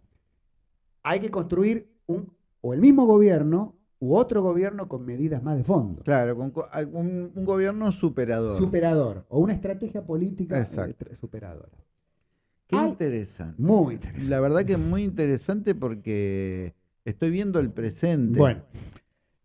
Hay que construir un, o el mismo gobierno u otro gobierno con medidas más de fondo. Claro, con un, un gobierno superador. Superador, o una estrategia política eh, Exacto. superadora. Qué Ay, interesante. Muy interesante. La verdad que es muy interesante porque estoy viendo el presente. Bueno,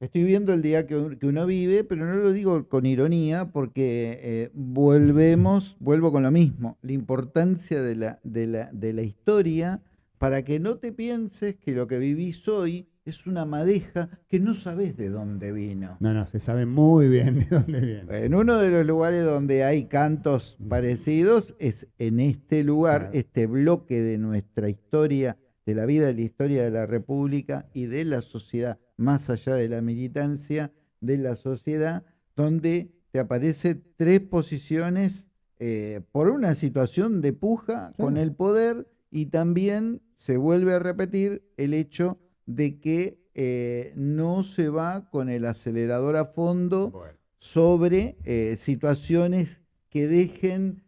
Estoy viendo el día que, un- que uno vive, pero no lo digo con ironía porque eh, volvemos, vuelvo con lo mismo, la importancia de la, de, la, de la historia para que no te pienses que lo que vivís hoy es una madeja que no sabes de dónde vino. no, no, se sabe muy bien de dónde viene. En uno de los lugares donde hay cantos parecidos es en este lugar, Claro. este bloque de nuestra historia, de la vida, de la historia de la República y de la sociedad, más allá de la militancia, de la sociedad, donde te aparecen tres posiciones eh, por una situación de puja con el poder y también se vuelve a repetir el hecho de que eh, no se va con el acelerador a fondo Bueno, sobre eh, situaciones que dejen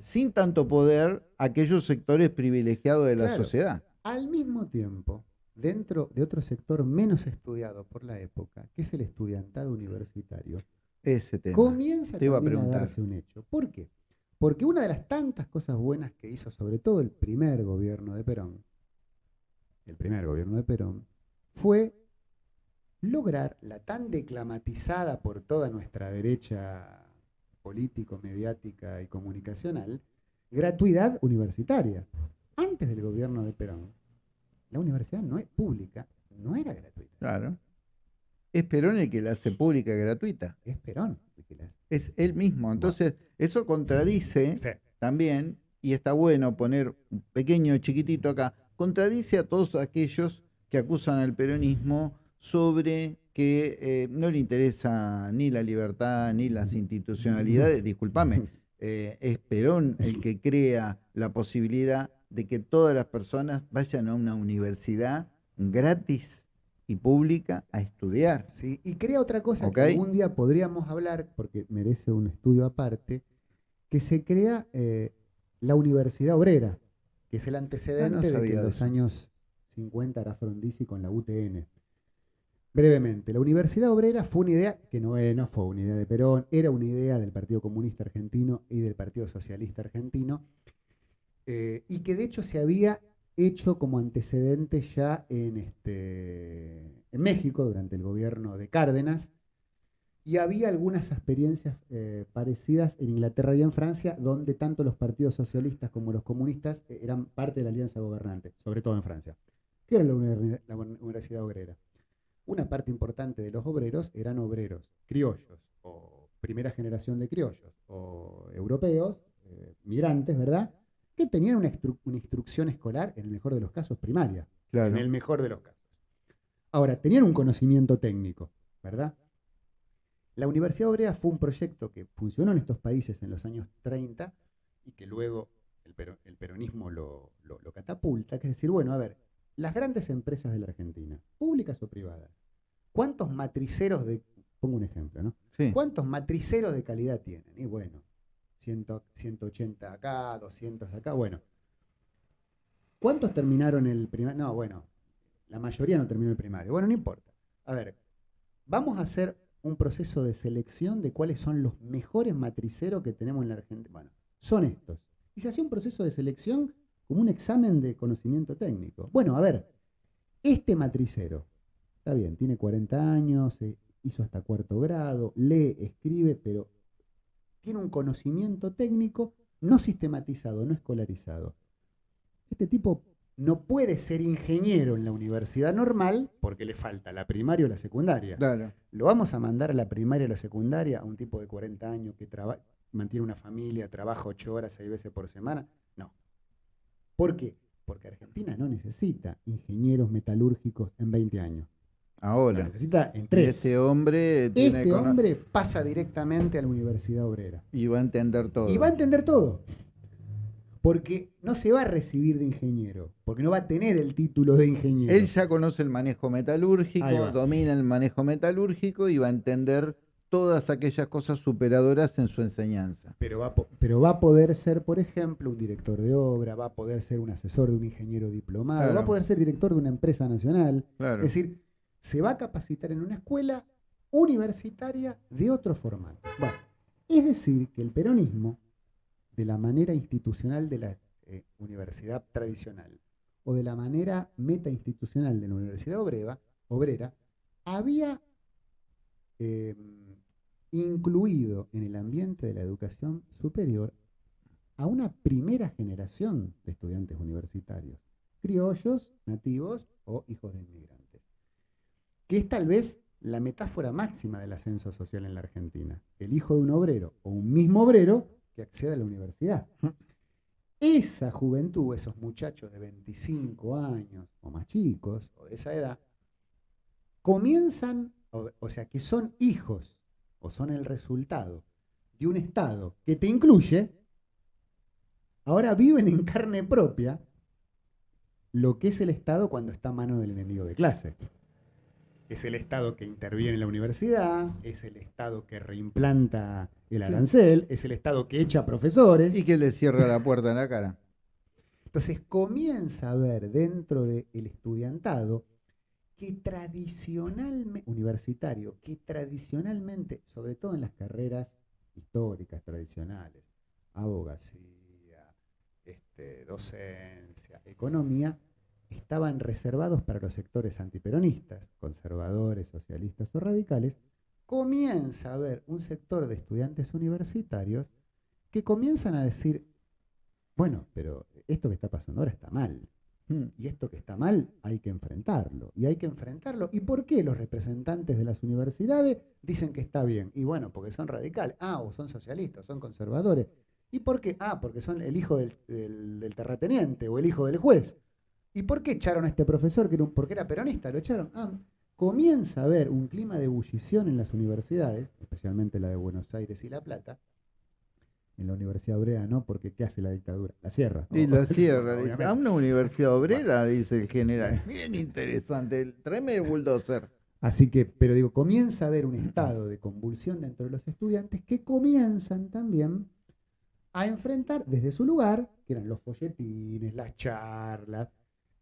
sin tanto poder aquellos sectores privilegiados de la Claro. sociedad. al mismo tiempo, dentro de otro sector menos estudiado por la época, que es el estudiantado universitario, Ese tema. comienza Te iba a preguntar. darse un hecho. ¿Por qué? Porque una de las tantas cosas buenas que hizo, sobre todo el primer gobierno de Perón, el primer gobierno de Perón, fue lograr la tan declamatizada por toda nuestra derecha político, mediática y comunicacional, gratuidad universitaria. Antes del gobierno de Perón, la universidad no es pública no era gratuita. Claro. Es Perón el que la hace pública y gratuita. Es Perón el que la hace. Es él mismo. Entonces, eso contradice también, y está bueno poner un pequeño chiquitito acá, contradice a todos aquellos que acusan al peronismo sobre que eh, no le interesa ni la libertad ni las institucionalidades. Disculpame, eh, es Perón el que crea la posibilidad de que todas las personas vayan a una universidad gratis y pública a estudiar. Sí, y crea otra cosa que algún día podríamos hablar, porque merece un estudio aparte, que se crea eh, la Universidad Obrera, que es el antecedente ah, de que en los años 50 era Frondizi con la UTN. Brevemente, la Universidad Obrera fue una idea que no, no fue una idea de Perón, era una idea del Partido Comunista Argentino y del Partido Socialista Argentino, eh, y que de hecho se había hecho como antecedente ya en, este, en México durante el gobierno de Cárdenas, y había algunas experiencias eh, parecidas en Inglaterra y en Francia, donde tanto los partidos socialistas como los comunistas eh, eran parte de la alianza gobernante, sobre todo en Francia. ¿Qué era la Universidad Obrera? Una parte importante de los obreros eran obreros criollos, o primera generación de criollos, o europeos, migrantes, ¿verdad? Que tenían una, instrucción escolar, en el mejor de los casos, primaria. En el mejor de los casos. Ahora, tenían un conocimiento técnico, ¿verdad? La Universidad Obrera fue un proyecto que funcionó en estos países en los años 30 y que luego el, peronismo lo, catapulta, que es decir, bueno, a ver, las grandes empresas de la Argentina, públicas o privadas, ¿cuántos matriceros de, pongo un ejemplo, ¿no? ¿Cuántos matriceros de calidad tienen? Y bueno, 180 acá, 200 acá, bueno. ¿Cuántos terminaron el primario? No, bueno, la mayoría no terminó el primario. Bueno, no importa. A ver, vamos a hacer un proceso de selección de cuáles son los mejores matriceros que tenemos en la Argentina. Bueno, son estos. Y se hacía un proceso de selección como un examen de conocimiento técnico. Bueno, a ver, este matricero, está bien, tiene 40 años, hizo hasta cuarto grado, lee, escribe, pero tiene un conocimiento técnico no sistematizado, no escolarizado. Este tipo no puede ser ingeniero en la universidad normal porque le falta la primaria o la secundaria. ¿Lo vamos a mandar a la primaria o la secundaria a un tipo de 40 años que mantiene una familia, trabaja 8 horas, 6 veces por semana? No. ¿Por qué? Porque Argentina no necesita ingenieros metalúrgicos en 20 años. Ahora. necesita en tres. Este hombre tiene Este hombre pasa directamente a la Universidad Obrera. Y va a entender todo. Y va a entender todo. Porque no se va a recibir de ingeniero, porque no va a tener el título de ingeniero. Él ya conoce el manejo metalúrgico, domina el manejo metalúrgico y va a entender todas aquellas cosas superadoras en su enseñanza. Pero va, pero va a poder ser, por ejemplo, un director de obra, va a poder ser un asesor de un ingeniero diplomado, va a poder ser director de una empresa nacional. Es decir, se va a capacitar en una escuela universitaria de otro formato. Bueno, es decir, que el peronismo, de la manera institucional de la eh, universidad tradicional o de la manera metainstitucional de la universidad obrera, había em, incluido en el ambiente de la educación superior a una primera generación de estudiantes universitarios, criollos, nativos o hijos de inmigrantes que es tal vez la metáfora máxima del ascenso social en la Argentina. El hijo de un obrero o un mismo obrero que accede a la universidad. Esa juventud, esos muchachos de 25 años o más chicos o de esa edad, comienzan, o, sea, que son hijos o son el resultado de un Estado que te incluye, ahora viven en carne propia lo que es el Estado cuando está a mano del enemigo de clase es el Estado que interviene en la universidad, es el Estado que reimplanta el arancel, es el Estado que echa profesores. Y que le cierra la puerta en la cara. Entonces comienza a ver dentro del estudiantado que tradicionalmente, universitario, que tradicionalmente, sobre todo en las carreras históricas tradicionales, abogacía, este, docencia, economía, estaban reservados para los sectores antiperonistas, conservadores, socialistas o radicales, comienza a haber un sector de estudiantes universitarios que comienzan a decir, bueno, pero esto que está pasando ahora está mal. Mm. Y esto que está mal hay que enfrentarlo. Y hay que enfrentarlo. ¿Y por qué los representantes de las universidades dicen que está bien? Y bueno, porque son radicales. Ah, o son socialistas, son conservadores. ¿Y por qué? Ah, porque son el hijo del, terrateniente o el hijo del juez. ¿Y por qué echaron a este profesor? Que era porque era peronista, lo echaron. Ah, comienza a haber un clima de ebullición en las universidades, especialmente la de Buenos Aires y La Plata, en la Universidad Obrera, ¿no? Porque ¿qué hace la dictadura? La cierra. Y la cierra. dice, a una universidad obrera, dice el general. Bien interesante. Tráeme el bulldozer. Así que, pero digo, comienza a haber un estado de convulsión dentro de los estudiantes que comienzan también a enfrentar desde su lugar, que eran los folletines, las charlas,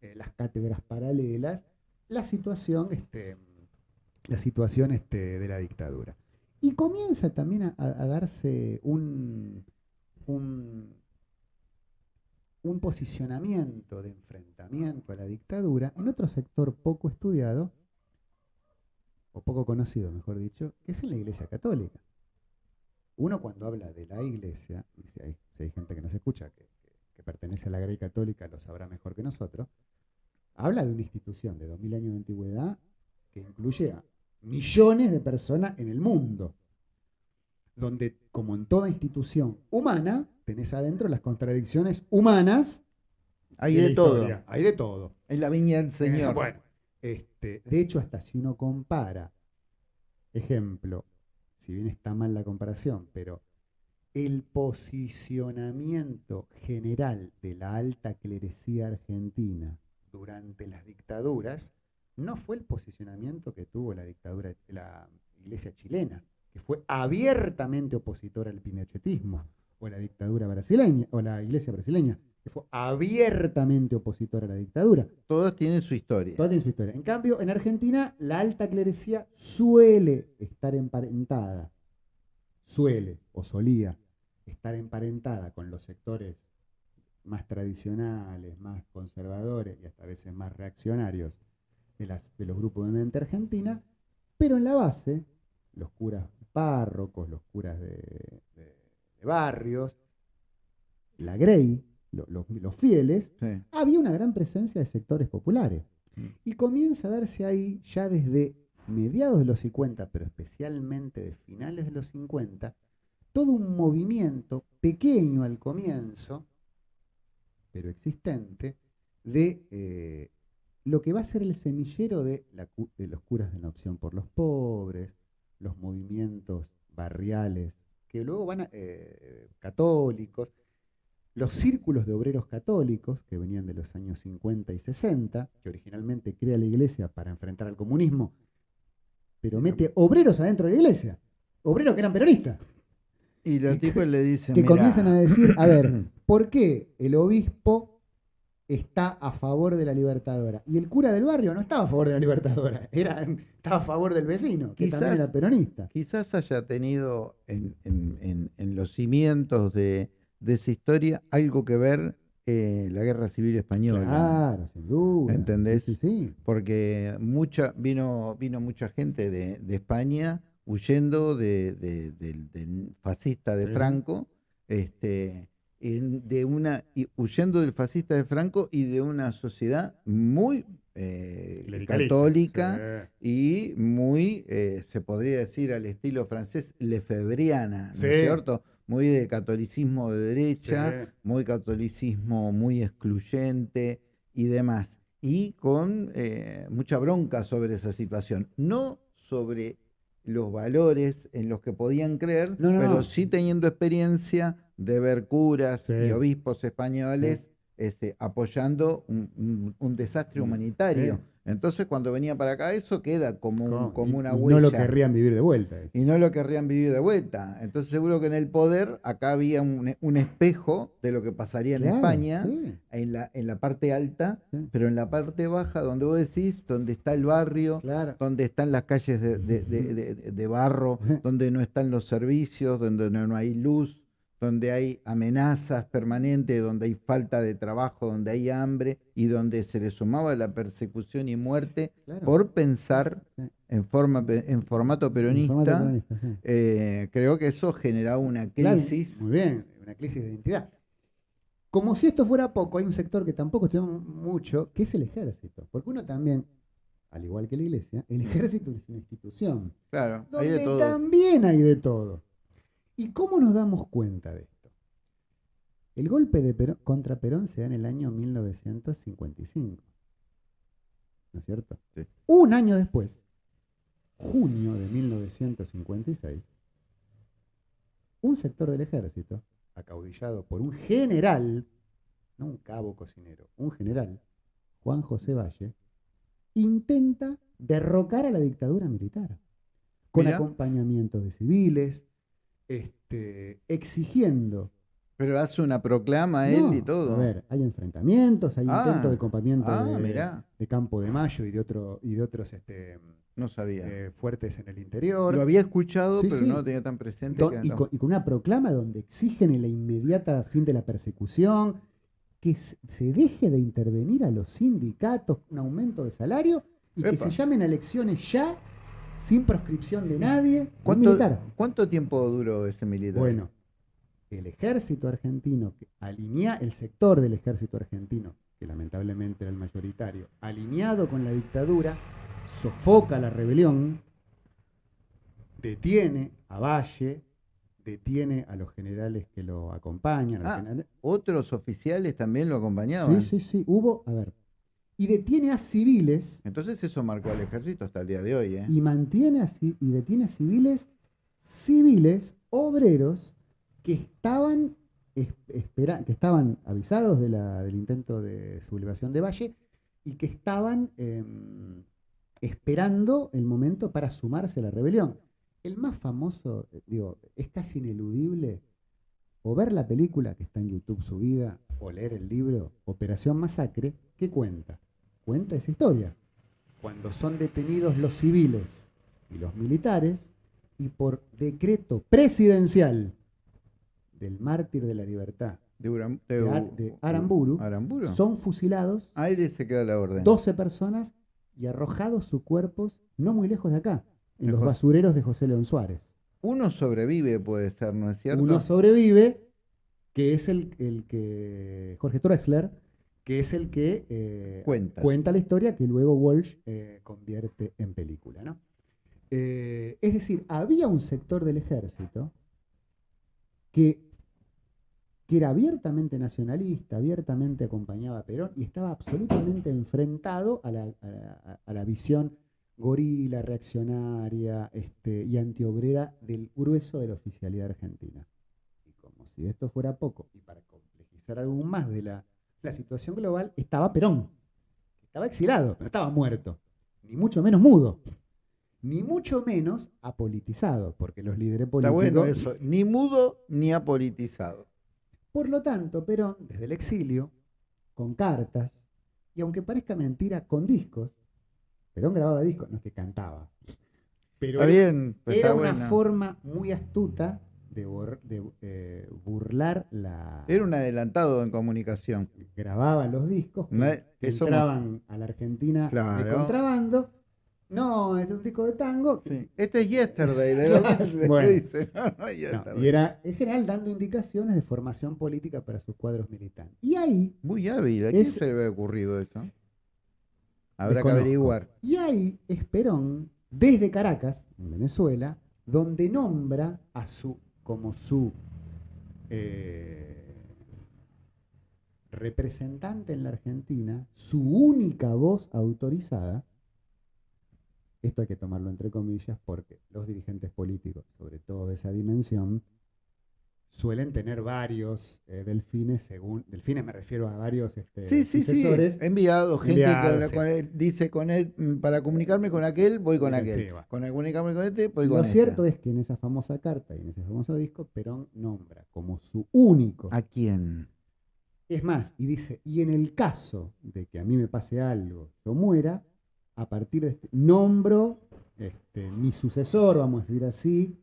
eh, las cátedras paralelas, la situación, este, la situación este, de la dictadura. Y comienza también a, darse un, un, posicionamiento de enfrentamiento a la dictadura en otro sector poco estudiado, o poco conocido, mejor dicho, que es en la Iglesia Católica. Uno cuando habla de la Iglesia, y si hay, gente que nos escucha que, que, pertenece a la Grey Católica, lo sabrá mejor que nosotros, habla de una institución de 2000 años de antigüedad que incluye a millones de personas en el mundo, donde, como en toda institución humana, tenés adentro las contradicciones humanas. Hay de, todo. Hay de todo. En la viña del Señor. bueno, este, de hecho, hasta si uno compara, ejemplo, si bien está mal la comparación, pero el posicionamiento general de la alta clerecía argentina durante las dictaduras no fue el posicionamiento que tuvo la dictadura, la iglesia chilena, que fue abiertamente opositora al pinochetismo, o la dictadura brasileña, o la iglesia brasileña, que fue abiertamente opositora a la dictadura. Todos tienen su historia. Todos tienen su historia. En cambio, en Argentina, la alta clerecía suele estar emparentada, suele o solía estar emparentada con los sectores más tradicionales, más conservadores y hasta a veces más reaccionarios de, las, de los grupos de mente argentina, pero en la base, los curas párrocos, los curas de, barrios, la Grey, los fieles, había una gran presencia de sectores populares. Mm. Y comienza a darse ahí, ya desde mediados de los 50, pero especialmente de finales de los 50, todo un movimiento pequeño al comienzo, pero existente, de eh, lo que va a ser el semillero de, los curas de la opción por los pobres, los movimientos barriales, que luego van a, eh, católicos, los círculos de obreros católicos, que venían de los años 50 y 60, que originalmente crea la iglesia para enfrentar al comunismo, pero mete obreros adentro de la iglesia, obreros que eran peronistas. Y los tipos le dicen. Que comienzan a decir, a ver, ¿por qué el obispo está a favor de la libertadora? Y el cura del barrio no estaba a favor de la libertadora, era, estaba a favor del vecino, que también era peronista. Quizás haya tenido en, los cimientos de, esa historia algo que ver eh, la guerra civil española. Claro, sin duda. ¿Entendés? Sí, sí. Porque mucha, vino, vino mucha gente de, de España huyendo de, del fascista de Franco, este, de una, huyendo del fascista de Franco y de una sociedad muy eh, católica y muy, eh, se podría decir al estilo francés, lefebriana, ¿no es cierto? Muy de catolicismo de derecha, muy catolicismo muy excluyente y demás. Y con eh, mucha bronca sobre esa situación. No sobre los valores en los que podían creer, pero sí teniendo experiencia de ver curas y obispos españoles este, apoyando un, desastre humanitario. Entonces, cuando venía para acá, eso queda como, como una huella. Y no lo querrían vivir de vuelta. Y no lo querrían vivir de vuelta. Entonces, seguro que en el poder, acá había un, espejo de lo que pasaría en España, en, la, en la parte alta, pero en la parte baja, donde vos decís, donde está el barrio, donde están las calles de, de barro, donde no están los servicios, donde no hay luz, donde hay amenazas permanentes, donde hay falta de trabajo, donde hay hambre y donde se le sumaba la persecución y muerte por pensar en, forma, en formato peronista, eh, creo que eso generaba una crisis. muy bien, una crisis de identidad. Como si esto fuera poco, hay un sector que tampoco estudiamos mucho, que es el ejército. Porque uno también, al igual que la iglesia, el ejército es una institución. Claro, hay de donde todo. también hay de todo. ¿Y cómo nos damos cuenta de esto? El golpe de Perón- contra Perón se da en el año 1955. ¿No es cierto? Sí. Un año después, junio de 1956, un sector del ejército, acaudillado por un general, no un cabo cocinero, un general, Juan José Valle, intenta derrocar a la dictadura militar, con acompañamiento de civiles, este, exigiendo Pero hace una proclama a él y todo. A ver, hay enfrentamientos, hay Ah, intentos de acompañamiento ah, de, Campo de Mayo y de otro y de otros este, No sabía. eh, fuertes en el interior. Lo había escuchado, Sí, pero sí. no lo tenía tan presente. Do- que y, con, y con una proclama donde exigen el inmediata fin de la persecución, que se deje de intervenir a los sindicatos, un aumento de salario y que se llamen a elecciones ya, sin proscripción de nadie, ¿Cuánto, militar. ¿Cuánto tiempo duró ese militar? Bueno, el ejército argentino, que alinea el sector del ejército argentino, que lamentablemente era el mayoritario, alineado con la dictadura, sofoca la rebelión, detiene a Valle, detiene a los generales que lo acompañan. Ah, ¿Otros oficiales también lo acompañaban? sí, sí, sí, hubo, a ver, y detiene a civiles Entonces eso marcó al ejército hasta el día de hoy, ¿eh? y mantiene a ci- y detiene a civiles, civiles, obreros que estaban es- espera- que estaban avisados de la- del intento de sublevación de Valle y que estaban em, esperando el momento para sumarse a la rebelión. El más famoso, eh, digo, es casi ineludible, o ver la película que está en YouTube subida, o leer el libro Operación Masacre, ¿qué cuenta? Cuenta esa historia. Cuando son detenidos los civiles y los militares, y por decreto presidencial del mártir de la libertad, De, Uram- de de Ar- U- de U- Aramburu, Aramburu. son fusilados Aire se queda la orden. 12 personas y arrojados sus cuerpos no muy lejos de acá, en los basureros de José León Suárez. Uno sobrevive, puede ser, ¿no es cierto? Uno sobrevive, que es el, el que, Jorge Drexler, que es el que eh, Cuentas. cuenta la historia que luego Walsh eh, convierte en película. ¿no? Eh, es decir, había un sector del ejército que, que era abiertamente nacionalista, abiertamente acompañaba a Perón y estaba absolutamente enfrentado a la, a la- a la visión gorila, reaccionaria este, y antiobrera del grueso de la oficialidad argentina. Y como si esto fuera poco, y para complejizar aún más de la, la situación global, estaba Perón. Estaba exilado, pero estaba muerto. Ni mucho menos mudo. Ni mucho menos apolitizado, porque los líderes Está políticos... bueno eso. Ni mudo ni apolitizado. Por lo tanto, Perón, desde el exilio, con cartas, y aunque parezca mentira, con discos, Perón grababa discos, no es que cantaba. Pero Está era- bien, pues era está una forma muy astuta de, bor- de, eh, burlar la... Era un adelantado en comunicación. Grababan los discos que, No es- que que somos- entraban a la Argentina de contrabando. No, es un disco de tango. Sí. Este es Yesterday, de bueno. dice. No, no es No, Yesterday. y era en general dando indicaciones de formación política para sus cuadros militantes. Y ahí Muy hábil. ¿A quién Es- se le había ocurrido eso? Habrá que averiguar. Y ahí es Perón, desde Caracas, en Venezuela, donde nombra a su, como su eh, representante en la Argentina, su única voz autorizada. Esto hay que tomarlo entre comillas porque los dirigentes políticos, sobre todo de esa dimensión, suelen tener varios eh, delfines, según delfines me refiero a varios este, Sí, sí, sí. sucesores. Enviado gente Enviado, con la sí. cual dice con él, mm, para comunicarme con aquel, voy con Sí, aquel. sí. Con comunicarme con este, voy con Lo este. cierto es que en esa famosa carta y en ese famoso disco, Perón nombra como su único. ¿A quién? Es más, y dice, y en el caso de que a mí me pase algo, yo muera, a partir de este, nombro este, mi sucesor, vamos a decir así,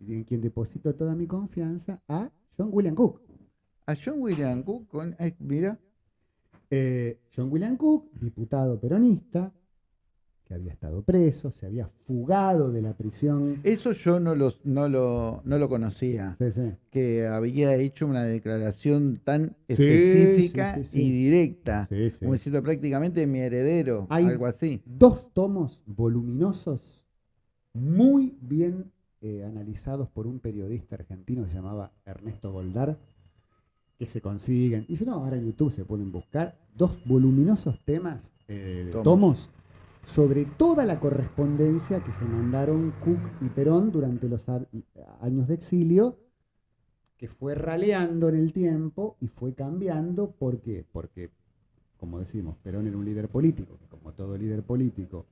y en quien deposito toda mi confianza, a John William Cook. A John William Cook, con, eh, mira, Eh, John William Cook, diputado peronista, que había estado preso, se había fugado de la prisión. Eso yo no, los, no, lo, no lo conocía, Sí, sí. que había hecho una declaración tan Sí, específica y directa, como diciendo prácticamente mi heredero, Hay- algo así. Dos tomos voluminosos, muy bien eh, analizados por un periodista argentino que se llamaba Ernesto Goldar, que se consiguen. Y si no, ahora en YouTube se pueden buscar dos voluminosos temas, eh, Tomos. tomos, sobre toda la correspondencia que se mandaron Cook y Perón durante los años de exilio, que fue raleando en el tiempo y fue cambiando. ¿Por qué? Porque, como decimos, Perón era un líder político, que como todo líder político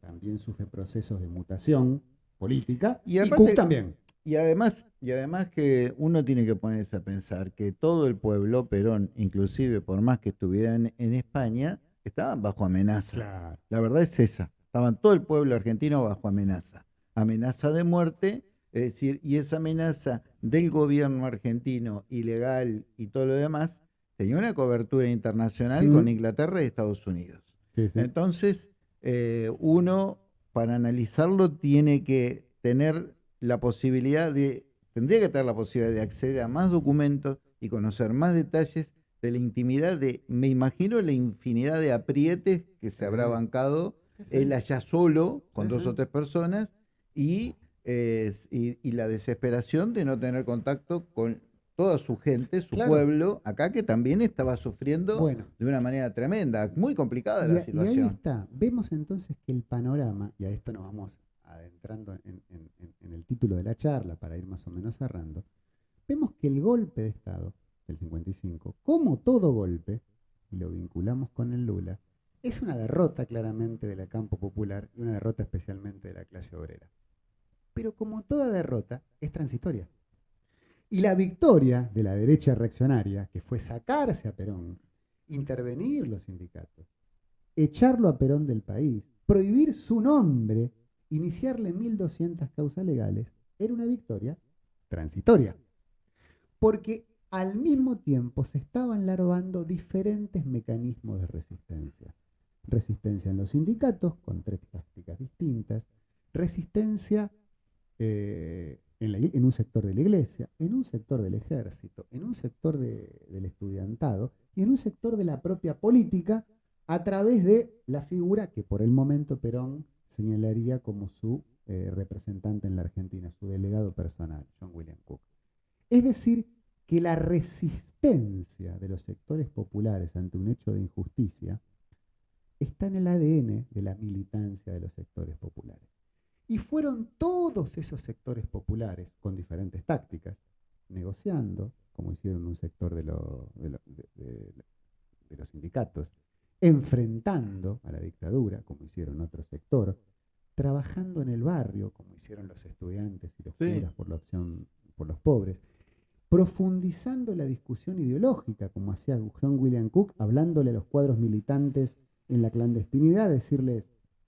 también sufre procesos de mutación política, Y y, aparte- Cook también. Y además, y además que uno tiene que ponerse a pensar que todo el pueblo, Perón, inclusive por más que estuvieran en España, estaban bajo amenaza. Claro. La verdad es esa. Estaban todo el pueblo argentino bajo amenaza. Amenaza de muerte, es decir, y esa amenaza del gobierno argentino ilegal y todo lo demás, tenía una cobertura internacional Mm. con Inglaterra y Estados Unidos. Sí, sí. Entonces, eh, uno para analizarlo tiene que tener la posibilidad de, tendría que tener la posibilidad de acceder a más documentos y conocer más detalles de la intimidad de, me imagino, la infinidad de aprietes que se habrá bancado él allá solo, con dos o tres personas, y, eh, y, y la desesperación de no tener contacto con toda su gente, su Claro. pueblo, acá que también estaba sufriendo Bueno. de una manera tremenda, muy complicada Y, la a- y ahí situación. está. Vemos entonces que el panorama, y a esto nos vamos adentrando en, en- en- en el título de la charla para ir más o menos cerrando, vemos que el golpe de Estado del 55, como todo golpe, y lo vinculamos con el Lula, es una derrota claramente del campo popular y una derrota especialmente de la clase obrera. Pero como toda derrota, es transitoria. Y la victoria de la derecha reaccionaria, que fue sacarse a Perón, intervenir los sindicatos, echarlo a Perón del país, prohibir su nombre, iniciarle 1.200 causas legales, era una victoria transitoria. Porque al mismo tiempo se estaban larvando diferentes mecanismos de resistencia. Resistencia en los sindicatos, con tres tácticas distintas. Resistencia eh, en, un sector de la iglesia, en un sector del ejército, en un sector de- del estudiantado y en un sector de la propia política a través de la figura que por el momento Perón señalaría como su eh, representante en la Argentina, su delegado personal, John William Cook. Es decir, que la resistencia de los sectores populares ante un hecho de injusticia está en el ADN de la militancia de los sectores populares. Y fueron todos esos sectores populares, con diferentes tácticas, negociando, como hicieron un sector de, lo- de lo- de- de- de los sindicatos, enfrentando a la dictadura, como hicieron otro sector, trabajando en el barrio, como hicieron los estudiantes y los Sí. curas por la opción por los pobres, profundizando la discusión ideológica, como hacía John William Cook, hablándole a los cuadros militantes en la clandestinidad, decirles,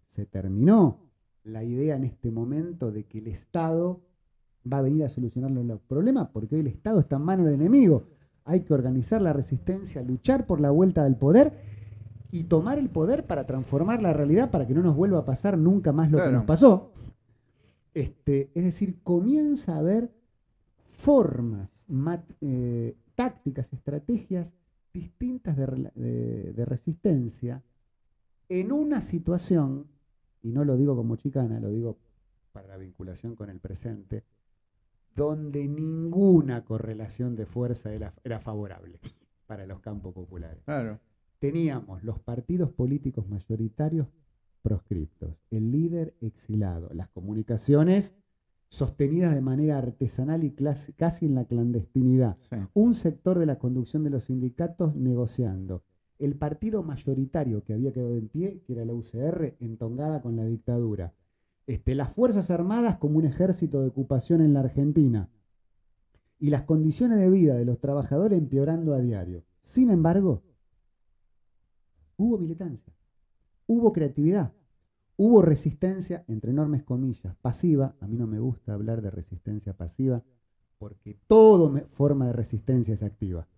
se terminó la idea en este momento de que el Estado va a venir a solucionar los problemas, porque hoy el Estado está en manos del enemigo. Hay que organizar la resistencia, luchar por la vuelta del poder y tomar el poder para transformar la realidad para que no nos vuelva a pasar nunca más lo que nos pasó. Este, es decir, comienza a haber formas, mat- eh, tácticas, estrategias distintas de, rela- de- de resistencia en una situación, y no lo digo como chicana, lo digo para la vinculación con el presente, donde ninguna correlación de fuerza era, era favorable para los campos populares Claro. teníamos los partidos políticos mayoritarios proscriptos, el líder exilado, las comunicaciones sostenidas de manera artesanal y casi en la clandestinidad, sí. un sector de la conducción de los sindicatos negociando, el partido mayoritario que había quedado en pie, que era la UCR, entongada con la dictadura, este, las Fuerzas Armadas como un ejército de ocupación en la Argentina, y las condiciones de vida de los trabajadores empeorando a diario. Sin embargo, hubo militancia, hubo creatividad, hubo resistencia, entre enormes comillas, pasiva. A mí no me gusta hablar de resistencia pasiva porque toda forma de resistencia es activa.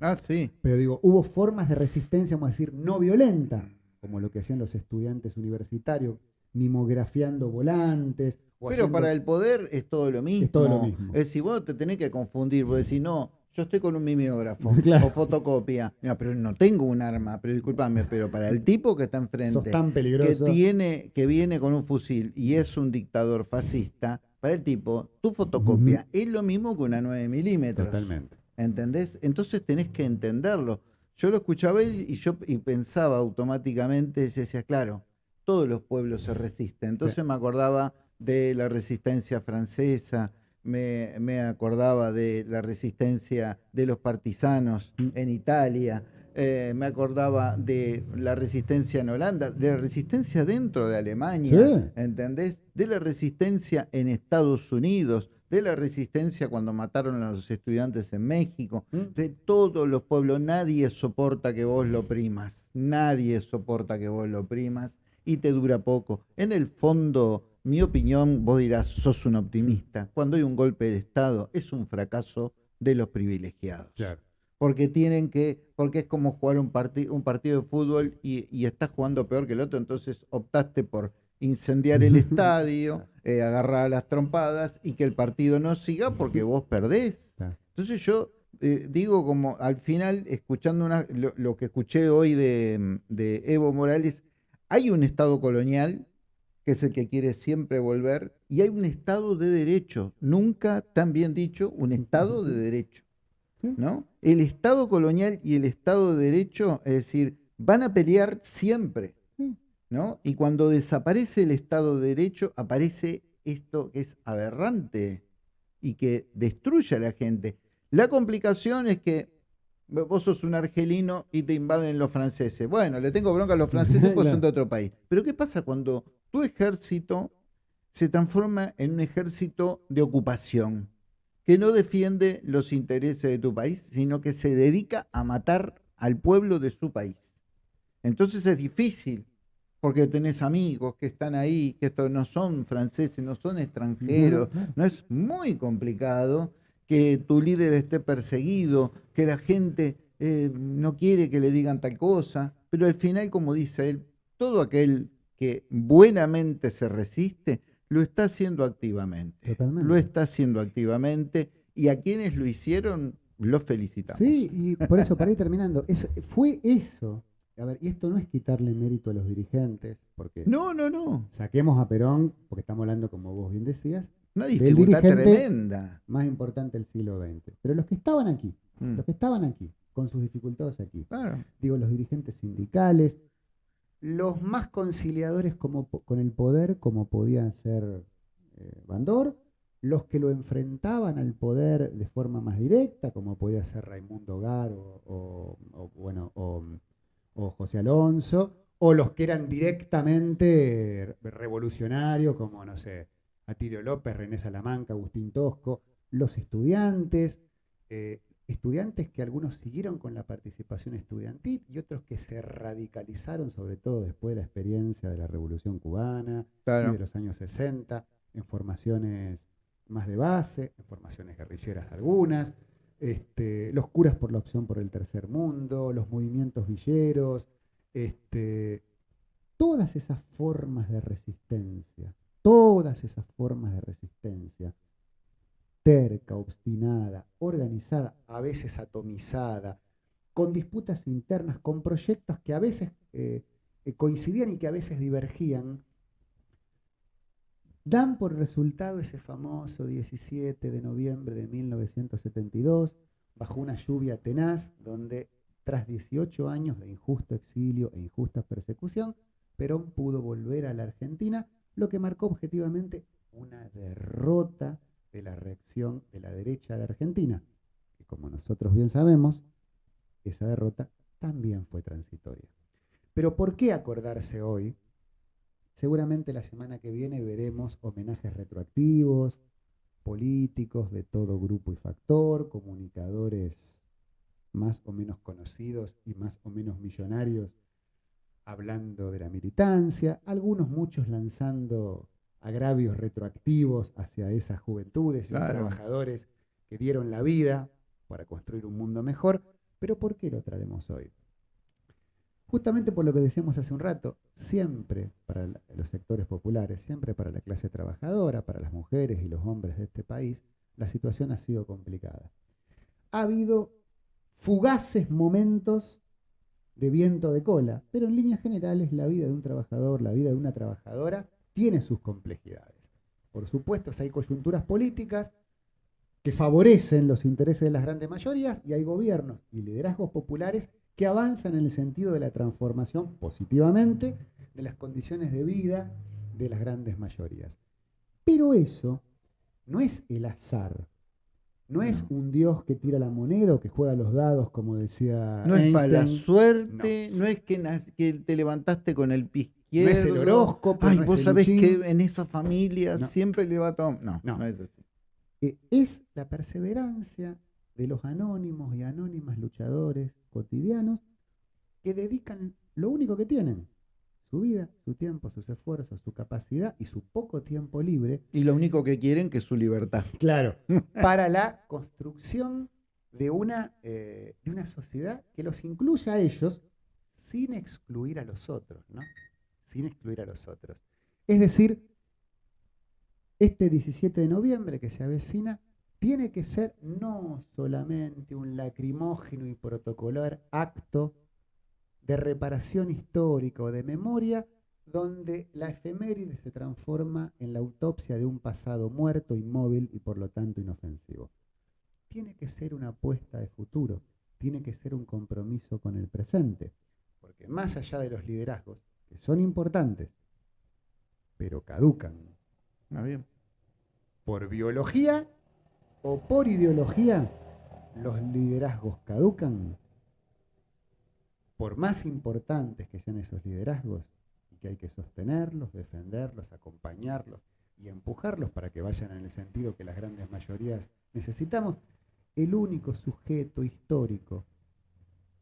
Ah, sí. Pero digo, hubo formas de resistencia, vamos a decir, no violenta, como lo que hacían los estudiantes universitarios, mimografiando volantes. Pero para el poder es todo lo mismo. Es todo lo mismo. Es si vos te tenés que confundir, porque si no, yo estoy con un mimeógrafo o fotocopia. No, pero no tengo un arma, pero discúlpame, pero para el tipo que está enfrente, tan peligroso. que tiene, que viene con un fusil y es un dictador fascista, para el tipo, tu fotocopia es lo mismo que una 9 milímetros. Totalmente. ¿Entendés? Entonces tenés que entenderlo. Yo lo escuchaba y yo y pensaba automáticamente, y decía, claro, todos los pueblos se resisten. Entonces me acordaba de la resistencia francesa, me, acordaba de la resistencia de los partisanos mm. en Italia, eh, me acordaba de la resistencia en Holanda, de la resistencia dentro de Alemania, ¿entendés? De la resistencia en Estados Unidos, de la resistencia cuando mataron a los estudiantes en México, mm. de todos los pueblos. Nadie soporta que vos lo primas, nadie soporta que vos lo primas y te dura poco. En el fondo, mi opinión, vos dirás, sos un optimista. Cuando hay un golpe de Estado, es un fracaso de los privilegiados. Porque tienen que, porque es como jugar un, un partido de fútbol y, estás jugando peor que el otro, entonces optaste por incendiar el estadio, eh, agarrar las trompadas y que el partido no siga porque vos perdés. Entonces yo eh, digo como al final, escuchando lo, que escuché hoy de, de Evo Morales, hay un Estado colonial que es el que quiere siempre volver, y hay un Estado de Derecho, nunca tan bien dicho, un Estado de Derecho. ¿no? El Estado colonial y el Estado de Derecho, es decir, van a pelear siempre. ¿No? Y cuando desaparece el Estado de Derecho, aparece esto que es aberrante y que destruye a la gente. La complicación es que vos sos un argelino y te invaden los franceses. Bueno, le tengo bronca a los franceses porque son de otro país. Pero ¿qué pasa cuando tu ejército se transforma en un ejército de ocupación, que no defiende los intereses de tu país, sino que se dedica a matar al pueblo de su país. Entonces es difícil, porque tenés amigos que están ahí, que estos no son franceses, no son extranjeros, no es muy complicado que tu líder esté perseguido, que la gente eh, no quiere que le digan tal cosa, pero al final, como dice él, todo aquel que buenamente se resiste, lo está haciendo activamente. Lo está haciendo activamente y a quienes lo hicieron, los felicitamos. Sí, y por eso, para ir terminando, fue eso. A ver, y esto no es quitarle mérito a los dirigentes, porque... No, no, no. Saquemos a Perón, porque estamos hablando, como vos bien decías, una dificultad tremenda. Más importante del siglo XX. Pero los que estaban aquí, mm. los que estaban aquí, con sus dificultades aquí, digo, los dirigentes sindicales, los más conciliadores como, con el poder, como podían ser eh, Bandor, los que lo enfrentaban al poder de forma más directa, como podía ser Raimundo Gar o, bueno, o, José Alonso, o los que eran directamente revolucionarios, como, no sé, Atilio López, René Salamanca, Agustín Tosco, los estudiantes, eh, estudiantes que algunos siguieron con la participación estudiantil y otros que se radicalizaron, sobre todo después de la experiencia de la Revolución Cubana y de los años 60, en formaciones más de base, en formaciones guerrilleras algunas, este, los curas por la opción por el tercer mundo, los movimientos villeros, este, todas esas formas de resistencia, todas esas formas de resistencia terca, obstinada, organizada, a veces atomizada, con disputas internas, con proyectos que a veces eh, eh, coincidían y que a veces divergían, dan por resultado ese famoso 17 de noviembre de 1972, bajo una lluvia tenaz, donde tras 18 años de injusto exilio e injusta persecución, Perón pudo volver a la Argentina, lo que marcó objetivamente una derrota de la reacción de la derecha de Argentina, que como nosotros bien sabemos, esa derrota también fue transitoria. Pero ¿por qué acordarse hoy? Seguramente la semana que viene veremos homenajes retroactivos, políticos de todo grupo y factor, comunicadores más o menos conocidos y más o menos millonarios hablando de la militancia, algunos muchos lanzando agravios retroactivos hacia esas juventudes y trabajadores que dieron la vida para construir un mundo mejor. Pero ¿por qué lo traemos hoy? Justamente por lo que decíamos hace un rato, siempre para los sectores populares, siempre para la clase trabajadora, para las mujeres y los hombres de este país, la situación ha sido complicada. Ha habido fugaces momentos de viento de cola, pero en líneas generales la vida de un trabajador, la vida de una trabajadora, tiene sus complejidades. Por supuesto, hay coyunturas políticas que favorecen los intereses de las grandes mayorías y hay gobiernos y liderazgos populares que avanzan en el sentido de la transformación positivamente de las condiciones de vida de las grandes mayorías. Pero eso no es el azar, no es un dios que tira la moneda o que juega los dados, como decía. No es para la suerte, no, es que, te levantaste con el pie izquierdo. No es el horóscopo. Ay, vos sabés que en esa familia siempre le va todo. No, no, es así. Eh, es la perseverancia de los anónimos y anónimas luchadores cotidianos que dedican lo único que tienen, su vida, su tiempo, sus esfuerzos, su capacidad y su poco tiempo libre. Y lo único que quieren que es su libertad. Claro. para la construcción de una, eh, de una sociedad que los incluya a ellos sin excluir a los otros, ¿no? Sin excluir a los otros. Es decir, este 17 de noviembre que se avecina tiene que ser no solamente un lacrimógeno y protocolar acto de reparación histórica o de memoria, donde la efeméride se transforma en la autopsia de un pasado muerto, inmóvil y por lo tanto inofensivo. Tiene que ser una apuesta de futuro, tiene que ser un compromiso con el presente, porque más allá de los liderazgos, que son importantes, pero caducan. Ah, bien. Por biología o por ideología, los liderazgos caducan por más importantes que sean esos liderazgos, y que hay que sostenerlos, defenderlos, acompañarlos y empujarlos para que vayan en el sentido que las grandes mayorías necesitamos, el único sujeto histórico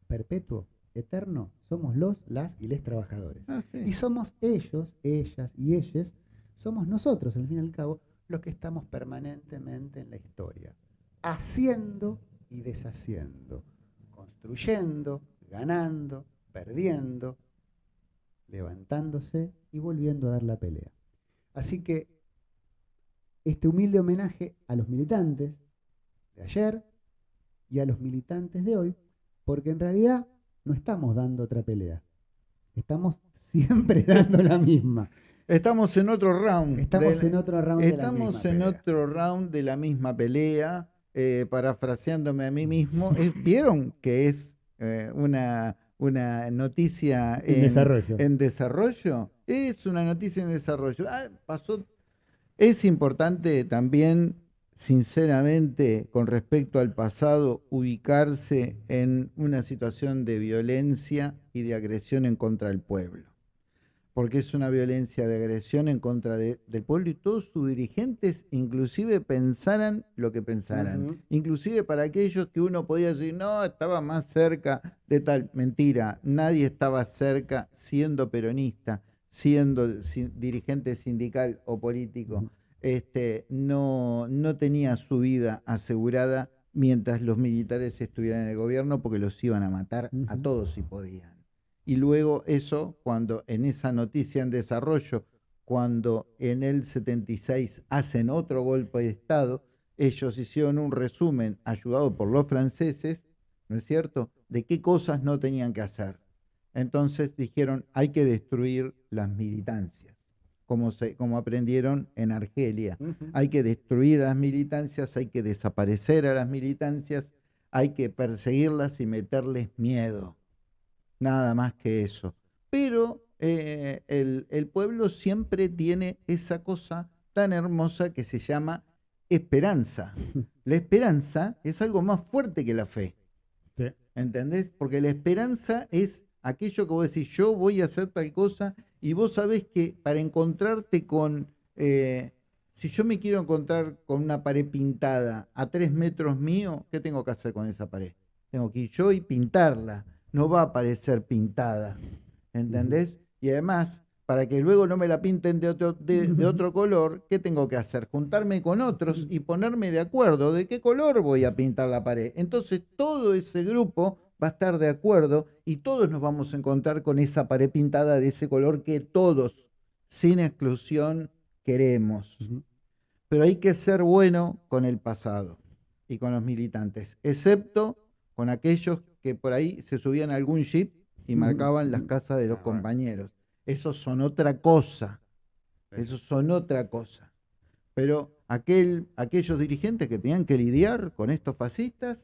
perpetuo, eterno, somos los, las y les trabajadores. Ah, y somos ellos, ellas y ellos, somos nosotros, al fin y al cabo, los que estamos permanentemente en la historia, haciendo y deshaciendo, construyendo, ganando, perdiendo, levantándose y volviendo a dar la pelea. Así que este humilde homenaje a los militantes de ayer y a los militantes de hoy, porque en realidad no estamos dando otra pelea, estamos siempre dando la misma. Estamos en otro round. Estamos en otro round. Estamos en otro round de la misma pelea. Eh, parafraseándome a mí mismo, ¿vieron que es eh, una, una noticia en, desarrollo. en desarrollo. Es una noticia en desarrollo. Ah, pasó. Es importante también, sinceramente, con respecto al pasado, ubicarse en una situación de violencia y de agresión en contra del pueblo porque es una violencia de agresión en contra del pueblo y todos sus dirigentes inclusive pensaran lo que pensaran. Inclusive para aquellos que uno podía decir, no, estaba más cerca de tal. Mentira, nadie estaba cerca siendo peronista, siendo dirigente sindical o político. este, no, no tenía su vida asegurada mientras los militares estuvieran en el gobierno porque los iban a matar a todos si podían y luego eso, cuando en esa noticia en desarrollo, cuando en el 76 hacen otro golpe de Estado, ellos hicieron un resumen, ayudado por los franceses, ¿no es cierto?, de qué cosas no tenían que hacer. Entonces dijeron, hay que destruir las militancias, como, se, como aprendieron en Argelia. Hay que destruir las militancias, hay que desaparecer a las militancias, hay que perseguirlas y meterles miedo nada más que eso. Pero eh, el, pueblo siempre tiene esa cosa tan hermosa que se llama esperanza. La esperanza es algo más fuerte que la fe. ¿Entendés? Porque la esperanza es aquello que vos decís, yo voy a hacer tal cosa y vos sabés que para encontrarte con, eh, si yo me quiero encontrar con una pared pintada a tres metros mío, ¿qué tengo que hacer con esa pared? Tengo que ir yo y pintarla no va a aparecer pintada, ¿entendés? Y además, para que luego no me la pinten de otro, de, otro color, ¿qué tengo que hacer? Juntarme con otros y ponerme de acuerdo de qué color voy a pintar la pared. Entonces todo ese grupo va a estar de acuerdo y todos nos vamos a encontrar con esa pared pintada de ese color que todos, sin exclusión, queremos. Pero hay que ser bueno con el pasado y con los militantes, excepto con aquellos que por ahí se subían a algún jeep y marcaban las casas de los ah, compañeros. Esos son otra cosa. Esos son otra cosa. Pero aquel, aquellos dirigentes que tenían que lidiar con estos fascistas,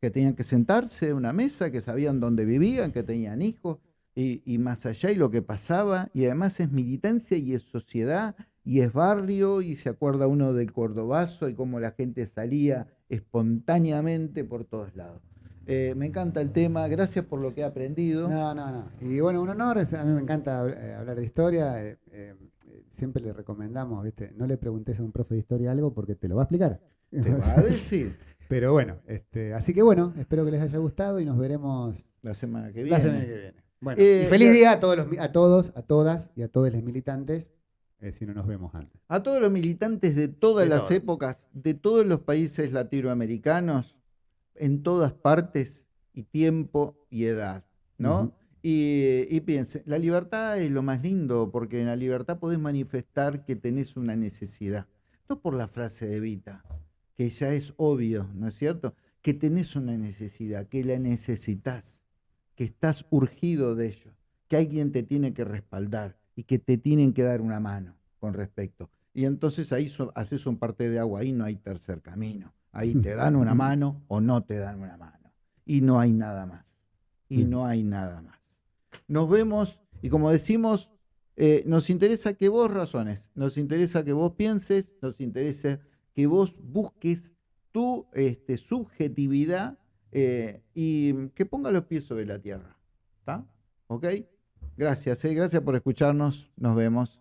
que tenían que sentarse en una mesa, que sabían dónde vivían, que tenían hijos, y, y, más allá y lo que pasaba, y además es militancia y es sociedad y es barrio, y se acuerda uno del Cordobazo y cómo la gente salía espontáneamente por todos lados. Eh, me encanta el tema, gracias por lo que he aprendido. No, no, no. Y bueno, un honor, a mí me encanta eh, hablar de historia. Eh, siempre le recomendamos, ¿viste? No le preguntes a un profe de historia algo porque te lo va a explicar. Te va a decir. Pero bueno, este, así que bueno, espero que les haya gustado y nos veremos la semana que viene. La semana que viene. Bueno, y feliz día a todos, los, a todos, a todas y a todos los militantes. si no nos vemos antes. A todos los militantes de todas las épocas, de todos los países latinoamericanos, en todas partes y tiempo y edad, ¿no? y, y piense, la libertad es lo más lindo, porque en la libertad podés manifestar que tenés una necesidad. No por la frase de Vita, que ya es obvio, ¿no es cierto? Que tenés una necesidad, que la necesitas, que estás urgido de ello, que alguien te tiene que respaldar y que te tienen que dar una mano con respecto. Y entonces ahí haces un parte de agua, ahí no hay tercer camino. Ahí te dan una mano o no te dan una mano. Y no hay nada más. Y no hay nada más. Nos vemos y como decimos, eh, nos interesa que vos razones, nos interesa que vos pienses, nos interesa que vos busques tu este, subjetividad eh, y que ponga los pies sobre la tierra. ¿Está? ¿Ok? Gracias, eh, gracias por escucharnos. Nos vemos.